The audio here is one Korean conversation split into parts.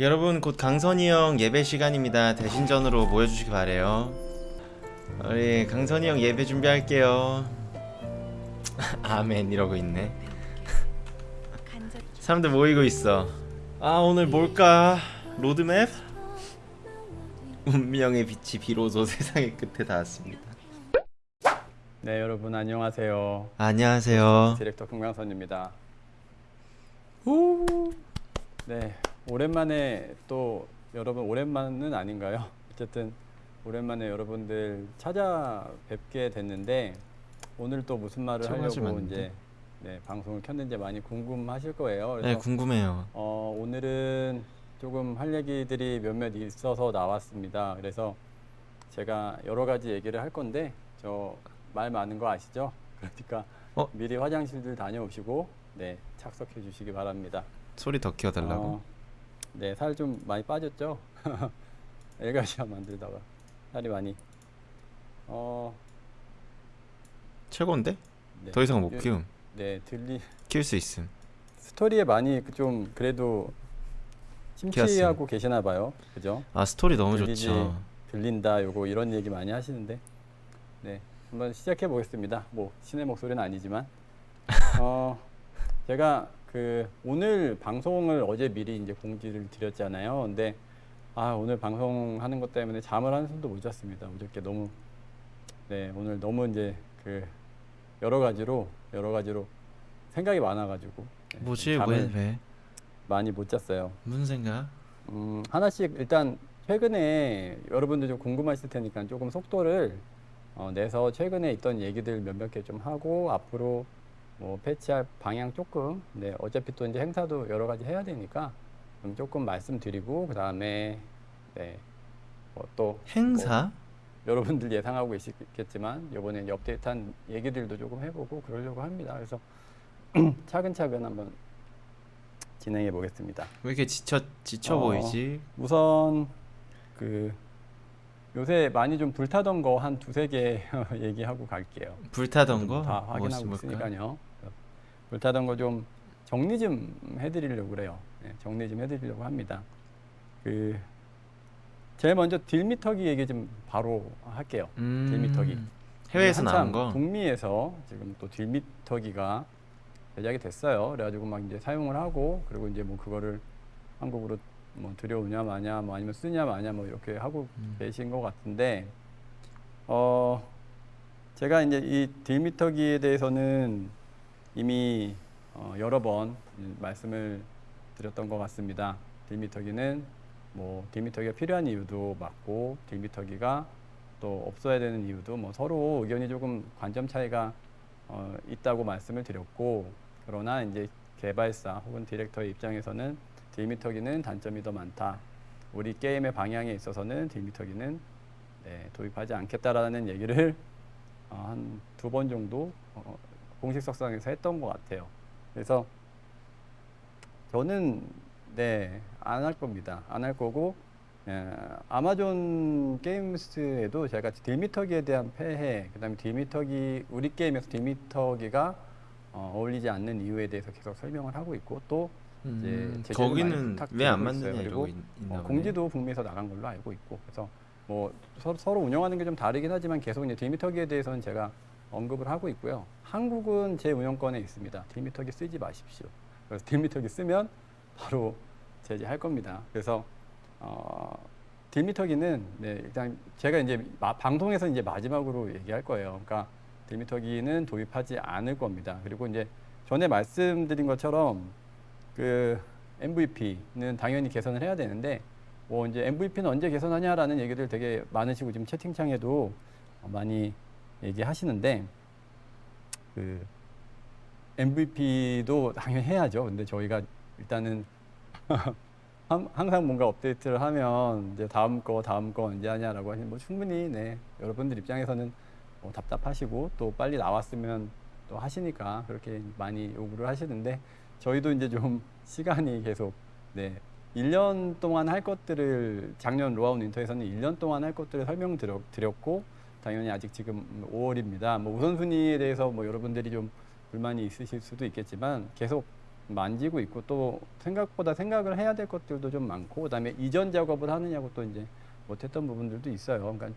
여러분 곧 강선이 형 예배 시간입니다. 대신전으로 모여주시기 바래요. 우리 강선이 형 예배 준비할게요. 아멘 이러고 있네. 사람들 모이고 있어. 아 오늘 뭘까? 로드맵? 운명의 빛이 비로소 세상의 끝에 닿았습니다. 네 여러분 안녕하세요 안녕하세요. 디렉터 금강선입니다 오. 네 오랜만에 또 여러분 오랜만은 아닌가요 어쨌든 오랜만에 여러분들 찾아뵙게 됐는데 오늘 또 무슨 말을 하려고 안 돼. 이제 네, 방송을 켰는지 많이 궁금하실 거예요 네 궁금해요. 어, 오늘은 조금 할 얘기들이 몇몇 있어서 나왔습니다. 그래서 제가 여러 가지 얘기를 할 건데 저 말 많은 거 아시죠? 그러니까 어? 미리 화장실들 다녀오시고 네 착석해 주시기 바랍니다. 소리 더 키워달라고. 어, 네, 살 좀 많이 빠졌죠? 엘가시아 만들다가 살이 많이 어, 최고인데? 네. 더 이상 못 요- 키움. 네, 들리 키울 수 있음. 스토리에 많이 그좀 그래도 심취하고 계시나 봐요. 그죠? 아 스토리 너무 들리지, 좋죠. 들린다 요거 이런 얘기 많이 하시는데 네 한번 시작해 보겠습니다 뭐 신의 목소리는 아니지만 어 제가 그 오늘 방송을 어제 미리 이제 공지를 드렸잖아요. 근데 아 오늘 방송하는 것 때문에 잠을 한숨도 못 잤습니다. 어저께 너무 네 오늘 너무 이제 그 여러 가지로 여러 가지로 생각이 많아가지고. 네, 뭐지? 왜 왜? 많이 못 잤어요. 무슨 생각? 음, 하나씩 일단 최근에 여러분들 좀 궁금하실 테니까 조금 속도를 어, 내서 최근에 있던 얘기들 몇몇 개 좀 하고 앞으로 뭐 패치할 방향 조금 네 어차피 또 이제 행사도 여러 가지 해야 되니까 좀 조금 말씀드리고 그 다음에 네뭐또 행사? 여러분들 예상하고 계시겠지만 이번에 업데이트한 얘기들도 조금 해보고 그러려고 합니다. 그래서 차근차근 한번 진행해 보겠습니다. 왜 이렇게 지쳐 지쳐 어. 보이지? 우선 그 요새 많이 좀 불타던 거 한 두세 개 얘기하고 갈게요. 불타던 거? 다 무엇이 확인하고? 있으니까요. 불타던 거 좀 정리 좀 해드리려고 그래요. 네, 정리 좀 해드리려고 합니다. 그 제일 먼저 딜미터기 얘기 좀 바로 할게요. 음, 딜미터기. 해외에서 나온 거? 북미에서 지금 또 딜미터기가 제작이 됐어요. 그래가지고 막 이제 사용을 하고 그리고 이제 뭐 그거를 한국으로 뭐 들여오냐 마냐 뭐 아니면 쓰냐 마냐 뭐 이렇게 하고 음. 계신 것 같은데 어 제가 이제 이 딜미터기에 대해서는 이미 어 여러 번 말씀을 드렸던 것 같습니다. 딜미터기는 뭐 딜미터기가 필요한 이유도 맞고 딜미터기가 또 없어야 되는 이유도 뭐 서로 의견이 조금 관점 차이가 어, 있다고 말씀을 드렸고 그러나 이제 개발사 혹은 디렉터의 입장에서는 딜미터기는 단점이 더 많다. 우리 게임의 방향에 있어서는 딜미터기는 네, 도입하지 않겠다라는 얘기를 어, 한두 번 정도 어, 공식 석상에서 했던 것 같아요. 그래서 저는 네 안 할 겁니다. 안 할 거고 예, 아마존 게임스에도 제가 딜미터기에 대한 폐해, 그 다음에 딜미터기 우리 게임에서 딜미터기가 어, 어울리지 않는 이유에 대해서 계속 설명을 하고 있고 또 음, 이제 거기는 왜 안 맞느냐 그리고 어. 공지도 북미에서 나간 걸로 알고 있고 그래서 뭐 서, 서로 운영하는 게 좀 다르긴 하지만 계속 이제 딜미터기에 대해서는 제가 언급을 하고 있고요. 한국은 제 운영권에 있습니다. 딜미터기 쓰지 마십시오. 그래서 딜미터기 쓰면 바로 제재할 겁니다. 그래서 어, 딜미터기는 네, 일단 제가 이제 마- 방송에서 이제 마지막으로 얘기할 거예요. 그러니까 딜미터기는 도입하지 않을 겁니다. 그리고 이제 전에 말씀드린 것처럼 그 MVP는 당연히 개선을 해야 되는데 뭐 이제 MVP는 언제 개선하냐라는 얘기들 되게 많으시고 지금 채팅창에도 어, 많이 얘기하시는데 그 MVP도 당연히 해야죠. 근데 저희가 일단은 함- 항상 뭔가 업데이트를 하면 이제 다음 거 다음 거 언제 하냐라고 하시면 뭐 충분히 네 여러분들 입장에서는 뭐 답답하시고 또 빨리 나왔으면 또 하시니까 그렇게 많이 요구를 하시는데 저희도 이제 좀 시간이 계속 네 1년 동안 할 것들을 작년 로아운 윈터에서는 1년 동안 할 것들을 설명 드렸고 당연히 아직 지금 5월입니다. 뭐 우선순위에 대해서 뭐 여러분들이 좀 불만이 있으실 수도 있겠지만 계속 만지고 있고 또 생각보다 생각을 해야 될 것들도 좀 많고 그다음에 이전 작업을 하느냐고 또 이제 못했던 부분들도 있어요. 그러니까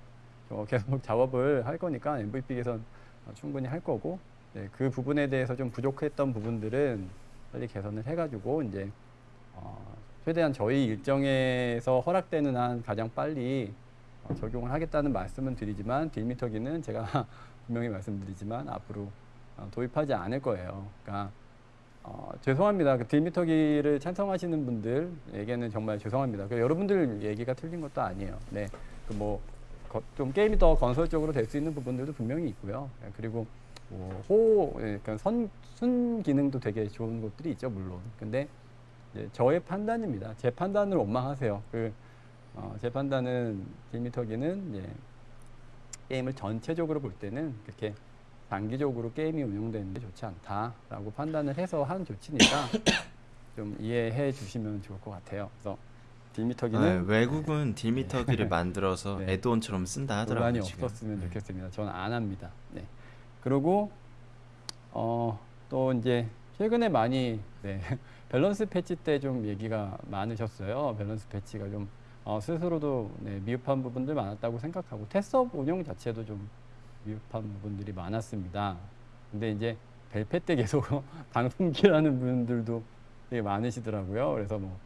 저 계속 작업을 할 거니까 MVP 개선 충분히 할 거고 네, 그 부분에 대해서 좀 부족했던 부분들은 빨리 개선을 해가지고 이제 어, 최대한 저희 일정에서 허락되는 한 가장 빨리 어, 적용을 하겠다는 말씀은 드리지만 딜미터기는 제가 분명히 말씀드리지만 앞으로 어, 도입하지 않을 거예요. 그러니까 어, 죄송합니다. 그 딜미터기를 찬성하시는 분들에게는 정말 죄송합니다. 그 여러분들 얘기가 틀린 것도 아니에요. 네, 그 뭐 좀 게임이 더 건설적으로 될 수 있는 부분들도 분명히 있고요. 예, 그리고 뭐 호, 예, 그러니까 선, 순 기능도 되게 좋은 것들이 있죠, 물론. 근데 저의 판단입니다. 제 판단을 원망하세요. 그, 어, 제 판단은 딜미터기는 이제 게임을 전체적으로 볼 때는 그렇게 단기적으로 게임이 운영되는 게 좋지 않다라고 판단을 해서 한 조치니까 좀 이해해 주시면 좋을 것 같아요. 그래서 딜미터기는 네, 외국은 딜미터기를 만들어서 네. add-on처럼 쓴다 하더라고요. 지금. 없었으면 네. 좋겠습니다. 저는 안 합니다. 네. 그리고 어, 또 이제 최근에 많이 네, 밸런스 패치 때 좀 얘기가 많으셨어요. 밸런스 패치가 좀 어, 스스로도 네, 미흡한 부분들 많았다고 생각하고 테스업 운영 자체도 좀 미흡한 부분들이 많았습니다. 근데 이제 벨페 때 계속 방송기라는 분들도 되게 많으시더라고요. 그래서 뭐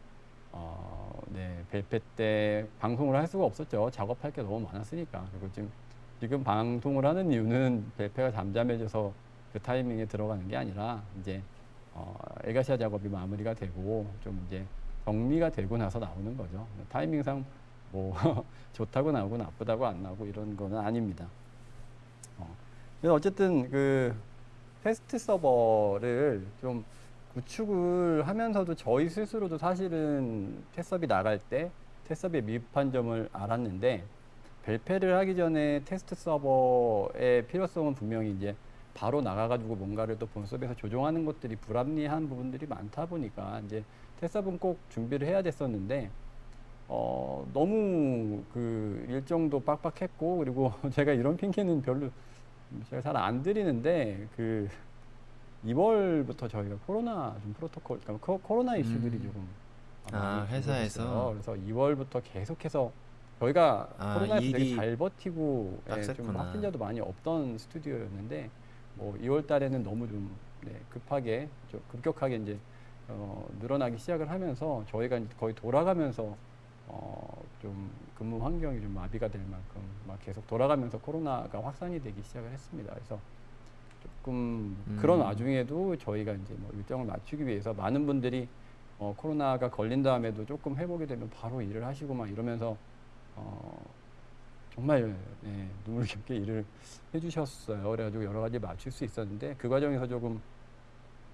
어, 네, 벨페 때 방송을 할 수가 없었죠. 작업할 게 너무 많았으니까. 그리고 지금 지금 방송을 하는 이유는 벨페가 잠잠해져서 그 타이밍에 들어가는 게 아니라 이제 어, 에가시아 작업이 마무리가 되고 좀 이제 정리가 되고 나서 나오는 거죠. 타이밍상 뭐 좋다고 나오고 나쁘다고 안 나오고 이런 거는 아닙니다. 어. 어쨌든 그 테스트 서버를 좀 구축을 하면서도 저희 스스로도 사실은 테스업이 나갈 때 테스업의 미흡한 점을 알았는데 벨페를 하기 전에 테스트 서버의 필요성은 분명히 이제 바로 나가가지고 뭔가를 또 본섭에서 조정하는 것들이 불합리한 부분들이 많다 보니까 이제 테스업은 꼭 준비를 해야 됐었는데 어, 너무 그 일정도 빡빡했고 그리고 제가 이런 핑계는 별로 제가 잘 안 드리는데 그 2월부터 저희가 코로나 좀 프로토콜 그러니까 코, 코로나 이슈들이 음. 조금 아, 회사에서? 그래서 2월부터 계속해서 저희가 아, 코로나에서 되게 잘 버티고 예, 좀. 확진자도 많이 없던 스튜디오였는데 뭐 2월 달에는 너무 좀 네, 급하게 좀 급격하게 이제 어, 늘어나기 시작을 하면서 저희가 이제 거의 돌아가면서 어, 좀 근무 환경이 좀 마비가 될 만큼 막 계속 돌아가면서 코로나가 확산이 되기 시작을 했습니다. 그래서 조금 음. 그런 와중에도 저희가 이제 뭐 일정을 맞추기 위해서 많은 분들이 어, 코로나가 걸린 다음에도 조금 회복이 되면 바로 일을 하시고 막 이러면서 어, 정말 네, 눈물겹게 일을 해주셨어요. 그래가지고 여러 가지 맞출 수 있었는데 그 과정에서 조금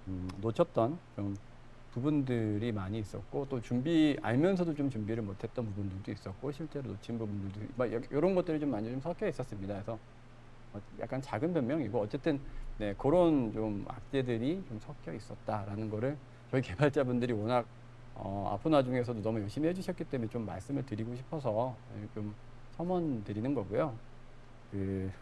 음, 놓쳤던 좀 부분들이 많이 있었고 또 준비 알면서도 좀 준비를 못했던 부분들도 있었고 실제로 놓친 부분들도 막 이런 것들이 좀 많이 좀 섞여 있었습니다. 그래서 어, 약간 작은 변명이고 어쨌든 네, 그런 좀 악재들이 좀 섞여 있었다라는 거를 저희 개발자분들이 워낙 어, 아픈 와중에서도 너무 열심히 해주셨기 때문에 좀 말씀을 드리고 싶어서 네, 좀 첨언 드리는 거고요. 그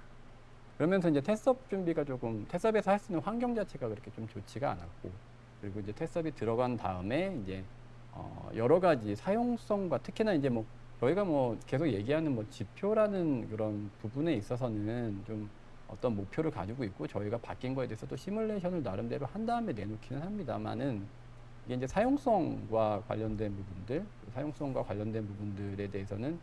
그러면서 이제 테스업 준비가 조금 테스업에서 할 수 있는 환경 자체가 그렇게 좀 좋지가 않았고 그리고 이제 테스업이 들어간 다음에 이제 어, 여러 가지 사용성과 특히나 이제 뭐 저희가 뭐 계속 얘기하는 뭐 지표라는 그런 부분에 있어서는 좀 어떤 목표를 가지고 있고 저희가 바뀐 거에 대해서 또 시뮬레이션을 나름대로 한 다음에 내놓기는 합니다만은 이게 이제 사용성과 관련된 부분들, 사용성과 관련된 부분들에 대해서는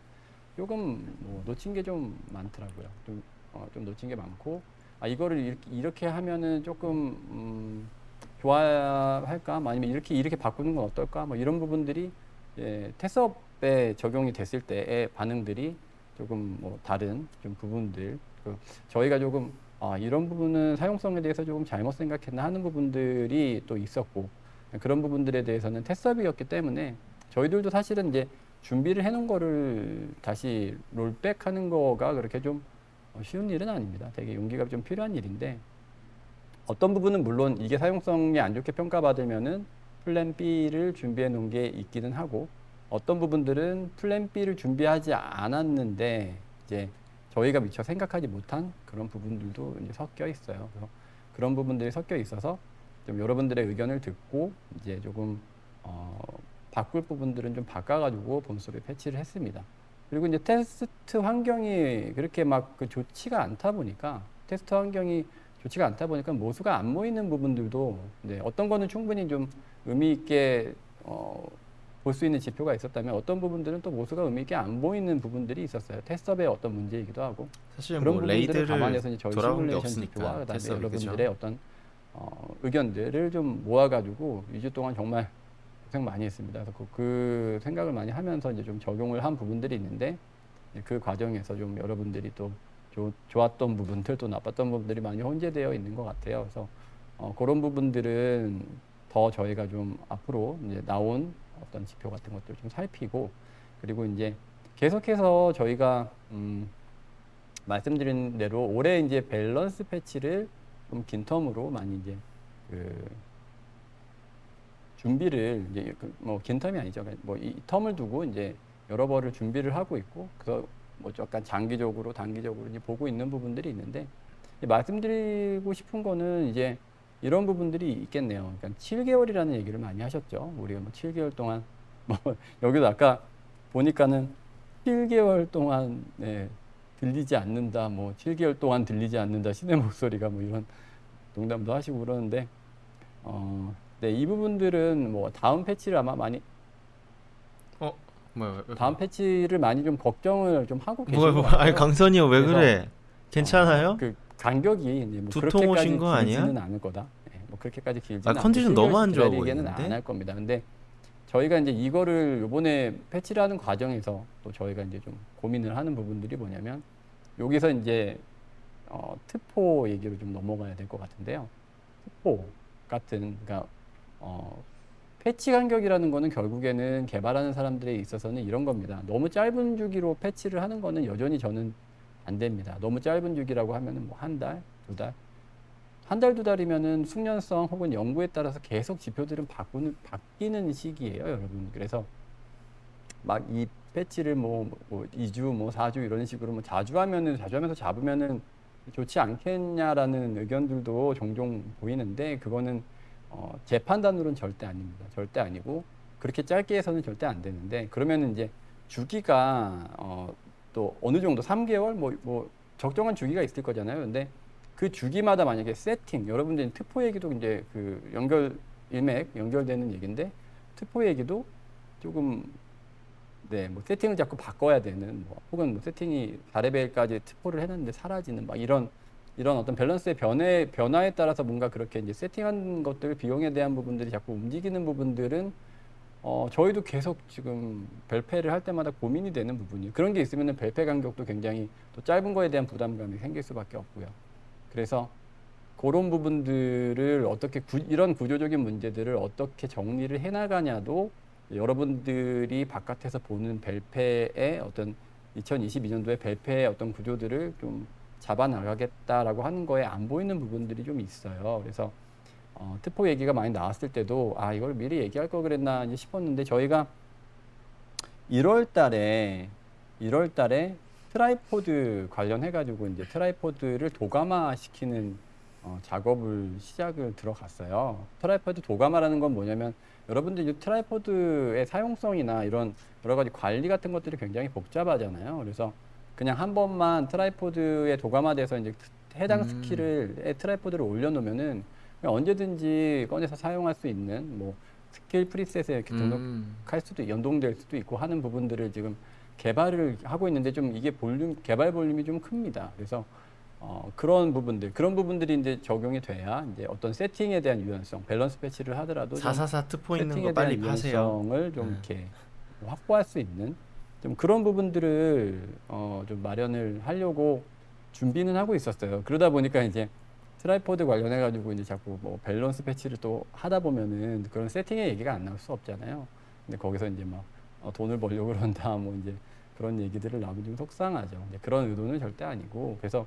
조금 뭐 놓친 게 좀 많더라고요. 좀, 어, 좀 놓친 게 많고 아 이거를 이렇게, 이렇게 하면은 조금 음, 좋아할까? 뭐 아니면 이렇게 이렇게 바꾸는 건 어떨까? 뭐 이런 부분들이 예, 테스업에 적용이 됐을 때의 반응들이 조금 뭐 다른 좀 부분들 그 저희가 조금 아, 이런 부분은 사용성에 대해서 조금 잘못 생각했나 하는 부분들이 또 있었고 그런 부분들에 대해서는 테섭이었기 때문에 저희들도 사실은 이제 준비를 해놓은 거를 다시 rollback하는 거가 그렇게 좀 어, 쉬운 일은 아닙니다. 되게 용기가 좀 필요한 일인데 어떤 부분은 물론 이게 사용성이 안 좋게 평가받으면은 plan B를 준비해 놓은 게 있기는 하고 어떤 부분들은 plan B를 준비하지 않았는데 이제 저희가 미처 생각하지 못한 그런 부분들도 이제 섞여 있어요. 그래서 그런 부분들이 섞여 있어서 좀 여러분들의 의견을 듣고 이제 조금 어, 바꿀 부분들은 좀 바꿔가지고 본섭에 패치를 했습니다. 그리고 이제 테스트 환경이 그렇게 막 그 좋지가 않다 보니까 테스트 환경이 좋지가 않다 보니까 모수가 안 모이는 부분들도 네, 어떤 거는 충분히 좀 의미 있게 어, 볼 수 있는 지표가 있었다면 어떤 부분들은 또 모수가 의미 있게 안 보이는 부분들이 있었어요. 테스트업의 어떤 문제이기도 하고 사실 그런 뭐 부분들을 감안해서 이제 저희 시뮬레이션 지표와 그다음에 여러분들의 어떤 어, 의견들을 좀 모아가지고 2주 동안 정말 고생 많이 했습니다. 그래서 그, 그 생각을 많이 하면서 이제 좀 적용을 한 부분들이 있는데 이제 그 과정에서 좀 여러분들이 또 좋- 좋았던 부분들 또 나빴던 부분들이 많이 혼재되어 있는 것 같아요. 그래서 어, 그런 부분들은 더 저희가 좀 앞으로 이제 나온 어떤 지표 같은 것들 좀 살피고 그리고 이제 계속해서 저희가 음, 말씀드린 대로 올해 이제 밸런스 패치를 좀 긴 텀으로 많이 이제 그 준비를 이제 그 뭐긴 텀이 아니죠. 뭐 이 텀을 두고 이제 여러 벌을 준비를 하고 있고 그래서 뭐 약간 장기적으로 단기적으로 이제 보고 있는 부분들이 있는데 말씀드리고 싶은 거는 이제 이런 부분들이 있겠네요. 그러니까 7개월이라는 얘기를 많이 하셨죠. 우리가 뭐 7개월 동안 뭐 여기도 아까 보니까는 7개월 동안 네, 들리지 않는다. 뭐 7개월 동안 들리지 않는다. 신의 목소리가 뭐 이런 농담도 하시고 그러는데 어, 네, 이 부분들은 뭐 다음 패치를 아마 많이 어 뭐야 왜- 다음 패치를 많이 좀 걱정을 좀 하고 뭐야 같아요. 아니 강선이 형왜 그래 괜찮아요? 그 간격이 이제 뭐 두통 오신 거 아니야? 길지는 않을 거다. 예, 뭐 그렇게까지 길지는 아, 컨디션 너무 안 좋아 보이는데? 안할 겁니다. 근데 저희가 이제 이거를 요번에 패치를 하는 과정에서 또 저희가 이제 좀 고민을 하는 부분들이 뭐냐면 여기서 이제 어, 트포 얘기로 좀 넘어가야 될 것 같은데요. 트포 같은 그러니까 어, 패치 간격이라는 거는 결국에는 개발하는 사람들에 있어서는 이런 겁니다. 너무 짧은 주기로 패치를 하는 거는 여전히 저는 안 됩니다. 너무 짧은 주기라고 하면은 뭐 한 달, 두 달, 한 달, 두 달이면은 숙련성 혹은 연구에 따라서 계속 지표들은 바꾸는, 바뀌는 시기예요, 여러분. 그래서 막 이 패치를 뭐, 뭐 2주, 뭐 4주 이런 식으로 뭐 자주 하면은, 자주 하면서 잡으면은 좋지 않겠냐라는 의견들도 종종 보이는데 그거는 어, 제 판단으로는 절대 아닙니다. 절대 아니고 그렇게 짧게 해서는 절대 안 되는데 그러면은 이제 주기가 어, 또 어느 정도 3개월 뭐, 뭐 적정한 주기가 있을 거잖아요. 근데 그 주기마다 만약에 세팅 여러분들 특포 얘기도 이제 그 연결 일맥 연결되는 얘기인데 특포 얘기도 조금 네, 뭐 세팅을 자꾸 바꿔야 되는 뭐 혹은 뭐 세팅이 4레벨까지 특포를 해놨는데 사라지는 막 이런 이런 어떤 밸런스의 변해 변화에 따라서 뭔가 그렇게 이제 세팅한 것들 비용에 대한 부분들이 자꾸 움직이는 부분들은 어 저희도 계속 지금 벨페를 할 때마다 고민이 되는 부분이 그런 게 있으면은 벨페 간격도 굉장히 또 짧은 거에 대한 부담감이 생길 수밖에 없고요. 그래서 그런 부분들을 어떻게 구, 이런 구조적인 문제들을 어떻게 정리를 해나가냐도 여러분들이 바깥에서 보는 벨페의 어떤 2022년도에 벨페의 어떤 구조들을 좀 잡아 나가겠다라고 하는 거에 안 보이는 부분들이 좀 있어요. 그래서 어, 트포 얘기가 많이 나왔을 때도 아 이걸 미리 얘기할 걸 그랬나 싶었는데 저희가 1월 달에 1월 달에 tripod 관련해 가지고 이제 tripod를 도감화 시키는 어, 작업을 시작을 들어갔어요. tripod 도감화라는 건 뭐냐면 여러분들 이 tripod의 사용성이나 이런 여러 가지 관리 같은 것들이 굉장히 복잡하잖아요. 그래서 그냥 한 번만 tripod에 도감화돼서 이제 해당 음. 스킬을 tripod를 올려놓으면은 언제든지 꺼내서 사용할 수 있는 뭐 스킬 preset에 이렇게 등록 음. 할 수도 연동될 수도 있고 하는 부분들을 지금 개발을 하고 있는데 좀 이게 볼륨 개발 볼륨이 좀 큽니다. 그래서 어, 그런 부분들 그런 부분들이 이제 적용이 돼야 이제 어떤 세팅에 대한 유연성 밸런스 패치를 하더라도 좀444 트포 있는 세팅에 거 빨리 대한 파세요 유연성을 좀 네. 이렇게 확보할 수 있는 좀 그런 부분들을 어, 좀 마련을 하려고 준비는 하고 있었어요. 그러다 보니까 이제 tripod 관련해 가지고 이제 자꾸 뭐 밸런스 패치를 또 하다 보면은 그런 세팅의 얘기가 안 나올 수 없잖아요. 근데 거기서 이제 막 어, 돈을 벌려고 그런다 뭐 이제 그런 얘기들을 나오면 좀 속상하죠. 그런 의도는 절대 아니고 그래서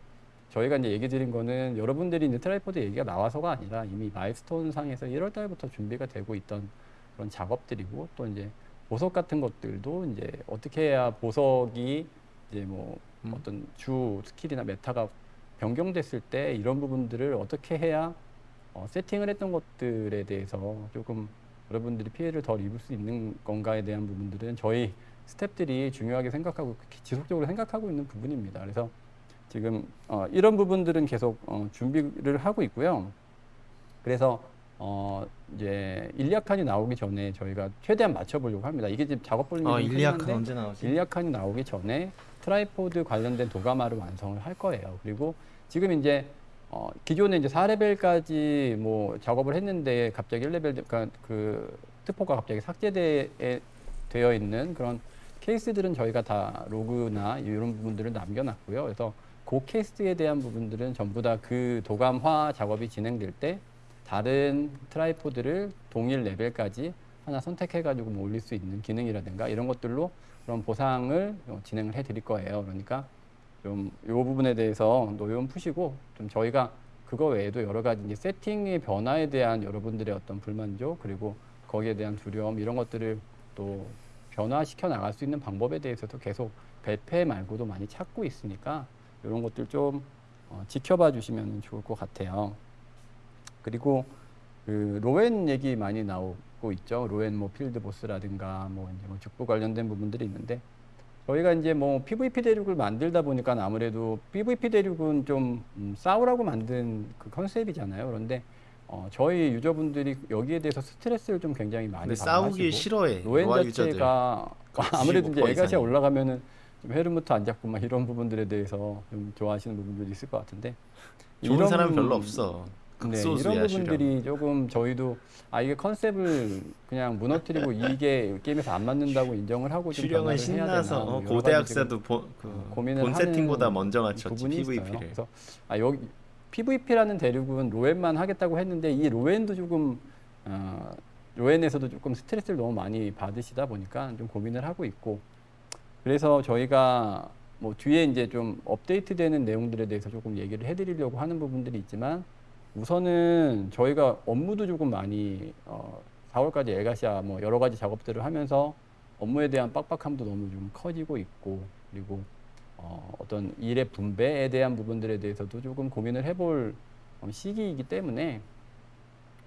저희가 이제 얘기 드린 거는 여러분들이 이제 tripod 얘기가 나와서가 아니라 이미 milestone 상에서 1월 달부터 준비가 되고 있던 그런 작업들이고 또 이제 보석 같은 것들도 이제 어떻게 해야 보석이 이제 뭐 음. 어떤 주 스킬이나 meta가 변경됐을 때 이런 부분들을 어떻게 해야 어, 세팅을 했던 것들에 대해서 조금 여러분들이 피해를 덜 입을 수 있는 건가에 대한 부분들은 저희 스탭들이 중요하게 생각하고 지속적으로 생각하고 있는 부분입니다. 그래서 지금 어, 이런 부분들은 계속 어, 준비를 하고 있고요. 그래서 어, 이제 일리아칸이 나오기 전에 저희가 최대한 맞춰보려고 합니다. 이게 지금 작업 볼륨이 어좀 일리아칸 언제 나오지? 일리아칸이 나오기 전에 tripod 관련된 도감화를 완성을 할 거예요. 그리고 지금 이제 어, 기존에 이제 4레벨까지 뭐 작업을 했는데 갑자기 1레벨 그러니까 그 트포가 갑자기 삭제되 되어 있는 그런 케이스들은 저희가 다 로그나 이런 부분들을 남겨놨고요. 그래서 그 케이스에 대한 부분들은 전부 다 그 도감화 작업이 진행될 때 다른 tripod를 동일 레벨까지 하나 선택해가지고 뭐 올릴 수 있는 기능이라든가 이런 것들로 그런 보상을 어, 진행을 해드릴 거예요. 그러니까 좀 이 부분에 대해서 노여움 푸시고 좀 저희가 그거 외에도 여러 가지 이제 세팅의 변화에 대한 여러분들의 어떤 불만족 그리고 거기에 대한 두려움 이런 것들을 또 변화시켜 나갈 수 있는 방법에 대해서도 계속 배페 말고도 많이 찾고 있으니까 이런 것들 좀 어, 지켜봐 주시면 좋을 것 같아요. 그리고 그 로엔 얘기 많이 나오고 있죠. 로엔 뭐 필드 보스라든가 뭐 이제 뭐 죽부 관련된 부분들이 있는데 저희가 이제 뭐 PVP 대륙을 만들다 보니까 아무래도 PVP 대륙은 좀 음, 싸우라고 만든 그 컨셉이잖아요. 그런데 어, 저희 유저분들이 여기에 대해서 스트레스를 좀 굉장히 많이 근데 싸우기 싫어해. 로웬. 자체가 그 아무래도 이제 95% 에가시아 이상이. 올라가면은 좀 헤르무트 안 잡고 막 이런 부분들에 대해서 좀 좋아하시는 부분들이 있을 것 같은데 좋은 사람은 별로 없어. 네, 이런. 부분들이 조금 저희도 아 이게 컨셉을 그냥 무너뜨리고 이게 게임에서 안 맞는다고 인정을 하고 좀 변화를 해야 신나서 되나 뭐 어, 가지 고대학사도 본, 그, 고민을 본 세팅보다 먼저 맞췄지 있어요. PVP를. 그래서 아 여기 PVP라는 대륙은 로엔만 하겠다고 했는데 이 로엔도 조금 어, 로엔에서도 조금 스트레스를 너무 많이 받으시다 보니까 좀 고민을 하고 있고 그래서 저희가 뭐 뒤에 이제 좀 업데이트되는 내용들에 대해서 조금 얘기를 해드리려고 하는 부분들이 있지만 우선은 저희가 업무도 조금 많이 어, 4월까지 엘가시아 뭐 여러 가지 작업들을 하면서 업무에 대한 빡빡함도 너무 좀 커지고 있고 그리고 어, 어떤 일의 분배에 대한 부분들에 대해서도 조금 고민을 해볼 어, 시기이기 때문에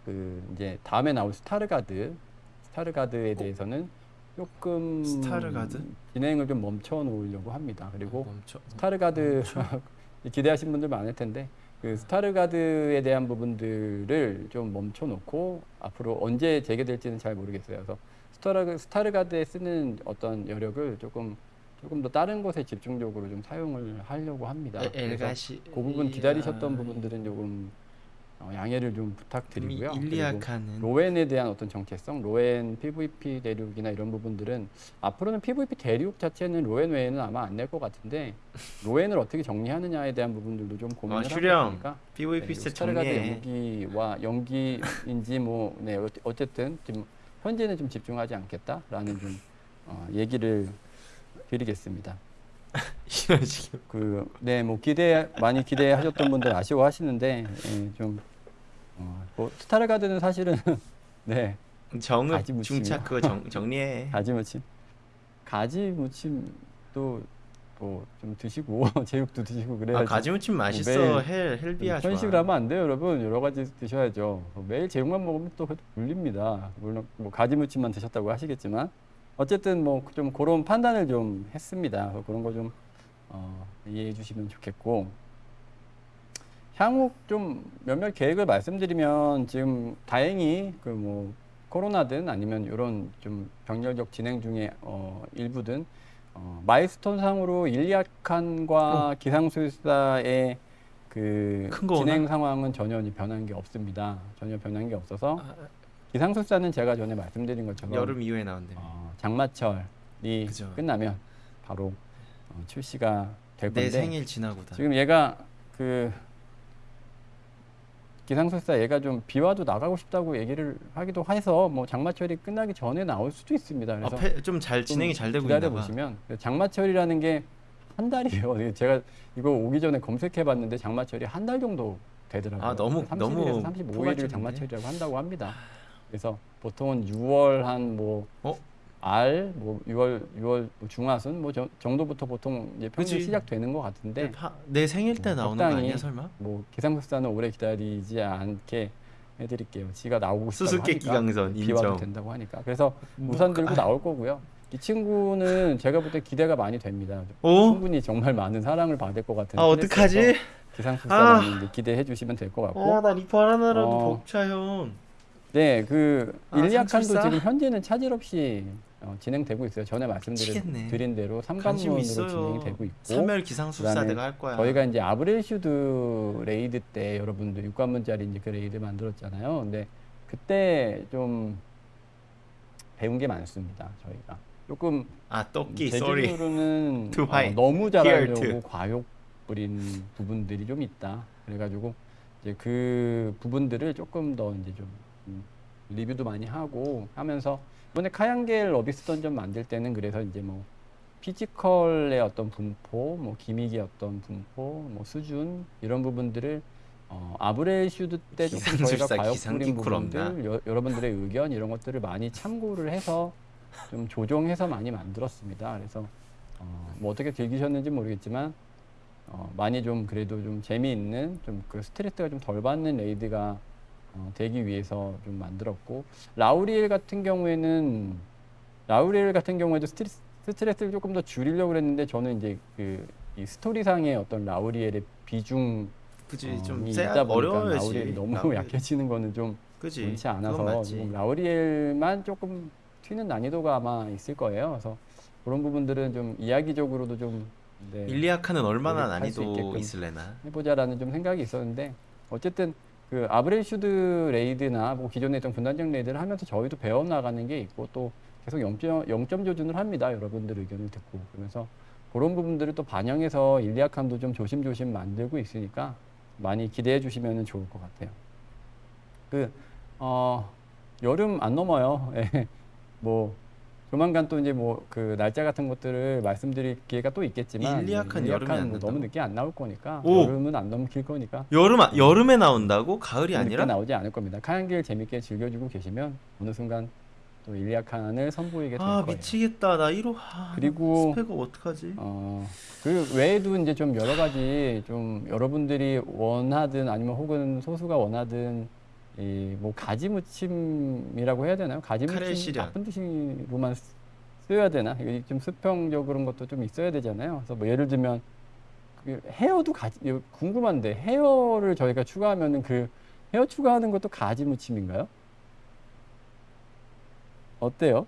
그 이제 다음에 나올 스타르가드 스타르가드에 대해서는 조금 스타르가드? 진행을 좀 멈춰 놓으려고 합니다. 그리고 멈춰. 스타르가드 기대하신 분들 많을 텐데 그 스타르가드에 대한 부분들을 좀 멈춰 놓고 앞으로 언제 재개될지는 잘 모르겠어요. 그래서 스타르, 스타르가드에 쓰는 어떤 여력을 조금 조금 더 다른 곳에 집중적으로 좀 사용을 하려고 합니다. 에- 그래서. 그 부분 기다리셨던 부분들은 조금 어, 양해를 좀 부탁드리고요. 일리아카는 로엔에 대한 어떤 정체성, 로엔 PVP 대륙이나 이런 부분들은 앞으로는 PVP 대륙 자체는 로웬 외에는 아마 안 낼 것 같은데 로웬을 어떻게 정리하느냐에 대한 부분들도 좀 고민을 슈령. 있으니까 PVP 네, 정리해. 연기와 연기인지 뭐 네, 어- 어쨌든 지금 현재는 좀 집중하지 않겠다라는 좀 어, 얘기를 드리겠습니다. 이런 식으로. 그 네 뭐 기대 많이 기대하셨던 분들 아쉬워하시는데 예, 좀 어, 뭐 스타르가드는 사실은 네 정읍 가지? 중차 그거 정, 정리해. 가지 무침 가지 무침도 뭐 좀 드시고 제육도 드시고 그래야지 아 가지 무침 맛있어. 매일 헬 헬비야 좋아. 편식을 하면 안 돼요 여러분 여러 가지 드셔야죠 매일 제육만 먹으면 또 물립니다 물론 뭐 가지 무침만 드셨다고 하시겠지만 어쨌든 뭐 좀 그런 판단을 좀 했습니다 그런 거좀 어, 이해해 주시면 좋겠고 향후 좀 몇몇 계획을 말씀드리면 지금 다행히 그 뭐 코로나든 아니면 이런 좀 병렬적 진행 중에 어 일부든 어 마일스톤 상으로 일리아칸과 기상술사의 그 큰거 진행 오나? 상황은 전혀 변한 게 없습니다. 전혀 변한 게 없어서 아, 기상술사는 제가 전에 말씀드린 것처럼 여름 이후에 나온대. 어, 장마철이 그죠. 끝나면 바로 어, 출시가 될 건데 내 생일 지나고다. 지금 얘가 그 기상술사 얘가 좀 비와도 나가고 싶다고 얘기를 하기도 해서 뭐 장마철이 끝나기 전에 나올 수도 있습니다. 그래서 아, 좀잘 진행이 잘 되고 기다려 봐. 보시면 장마철이라는 게 한 달이에요. 제가 이거 오기 전에 검색해봤는데 장마철이 한 달 정도 되더라고요. 아, 너무- 30일에서 너무 35일을 포괄적인데? 장마철이라고 한다고 합니다. 그래서 보통은 6월 한뭐 어? 알, 뭐 6월 6월 뭐 중하순 뭐 저- 정도부터 보통 이제 평균. 시작되는 것 같은데 파- 내 생일 때 뭐 나오는 거 아니야 설마? 뭐 기상술사는 오래 기다리지 않게 해드릴게요. 지가 나오고 수수께끼 강선 비와도. 된다고 하니까 그래서 뭐, 우산 들고 아. 나올 거고요. 이 친구는 제가 볼 때 기대가 많이 됩니다. 오? 충분히 정말 많은 사랑을 받을 것 같은. 아 어떡하지? 기상술사 아. 기대해 주시면 될 것 같고. 아나 리퍼 하나라도 어. 벅차 형. 네, 그 아, 일리아칸도? 지금 현재는 차질 없이 어, 진행되고 있어요. 전에. 말씀드린 대로 삼관문으로. 진행이 되고 있고. 삼멸 기상술사 그다음에 내가 할 거야. 저희가 이제 아브렐슈드 raid 때 여러분들 6관문짜리 이제 그 raid 만들었잖아요. 근데 그때 좀 배운 게 많습니다. 저희가 조금 아 떡기 Too 어. 너무 잘하려고. 과욕 부린 부분들이 좀 있다. 그래가지고 이제 그 부분들을 조금 더 이제 좀 음, 리뷰도 많이 하고 하면서 이번에 카양겔 Abyss Dungeon 만들 때는 그래서 이제 뭐 physical의 어떤 분포, 뭐 gimmick의 어떤 분포, 뭐 수준 이런 부분들을 어, 아브렐슈드 때 조금 저희가 기상술사 과욕 기상 부린 기쿨 없나? 부분들 여, 여러분들의 의견 이런 것들을 많이 참고를 해서 좀 조정해서 많이 만들었습니다. 그래서 어, 뭐 어떻게 즐기셨는지 모르겠지만 어, 많이 좀 그래도 좀 재미있는 좀 그 스트레스가 좀 덜 받는 레이드가 어, 되기 위해서 좀 만들었고 라우리엘 같은 경우에는 라우리엘 같은 경우에도 스트레스, 스트레스를 조금 더 줄이려고 그랬는데 저는 이제 그 이 스토리상의 어떤 라우리엘의 비중 그지 어, 좀이쎄 있다 보니까. 라우리엘이 너무 라우리엘. 약해지는 거는 좀. 좋지 그건 않아서 맞지. 조금 라우리엘만 조금 튀는 난이도가 아마 있을 거예요. 그래서 그런 부분들은 좀 이야기적으로도 좀 네, 일리아칸은 얼마나 할수 난이도. 있을래나? 해보자라는 좀 생각이 있었는데 어쨌든 그 아브렐슈드 raid나 뭐 기존에 있던 군단장 raid를 하면서 저희도 배워 나가는 게 있고 또 계속 0점, 0점 조준을 합니다. 여러분들 의견을 듣고 그러면서 그런 부분들을 또 반영해서 일리아칸도 좀 조심조심 만들고 있으니까 많이 기대해 주시면 좋을 것 같아요. 그 어, 여름 안 넘어요. 예. 뭐 조만간 또 이제 뭐 그 날짜 같은 것들을 말씀드릴 기회가 또 있겠지만 일리아칸 네, 여름에 안 뭐? 너무 늦게 안 나올 거니까 오! 여름은 안 넘길 거니까 여름 아- 여름에 나온다고? 가을이 아니라? 나오지 않을 겁니다. 카양길 재밌게 즐겨주고 계시면 어느 순간 또 일리아칸을 선보이게 될 아 거예요. 미치겠다 나 1호 아, 그리고- 스펙 어떡하지? 어, 그 외에도 이제 좀 여러 가지 좀 여러분들이 원하든 아니면 혹은 소수가 원하든 이 뭐 가지 무침이라고 해야 되나요? 가지 무침. 나쁜 뜻으로만 쓰- 써야 되나? 이게 좀 수평적 그런 것도 좀 있어야 되잖아요. 그래서 뭐 예를 들면 그 hair도 가지 궁금한데 hair를 저희가 추가하면은 그 헤어 추가하는 것도 가지 무침인가요? 어때요?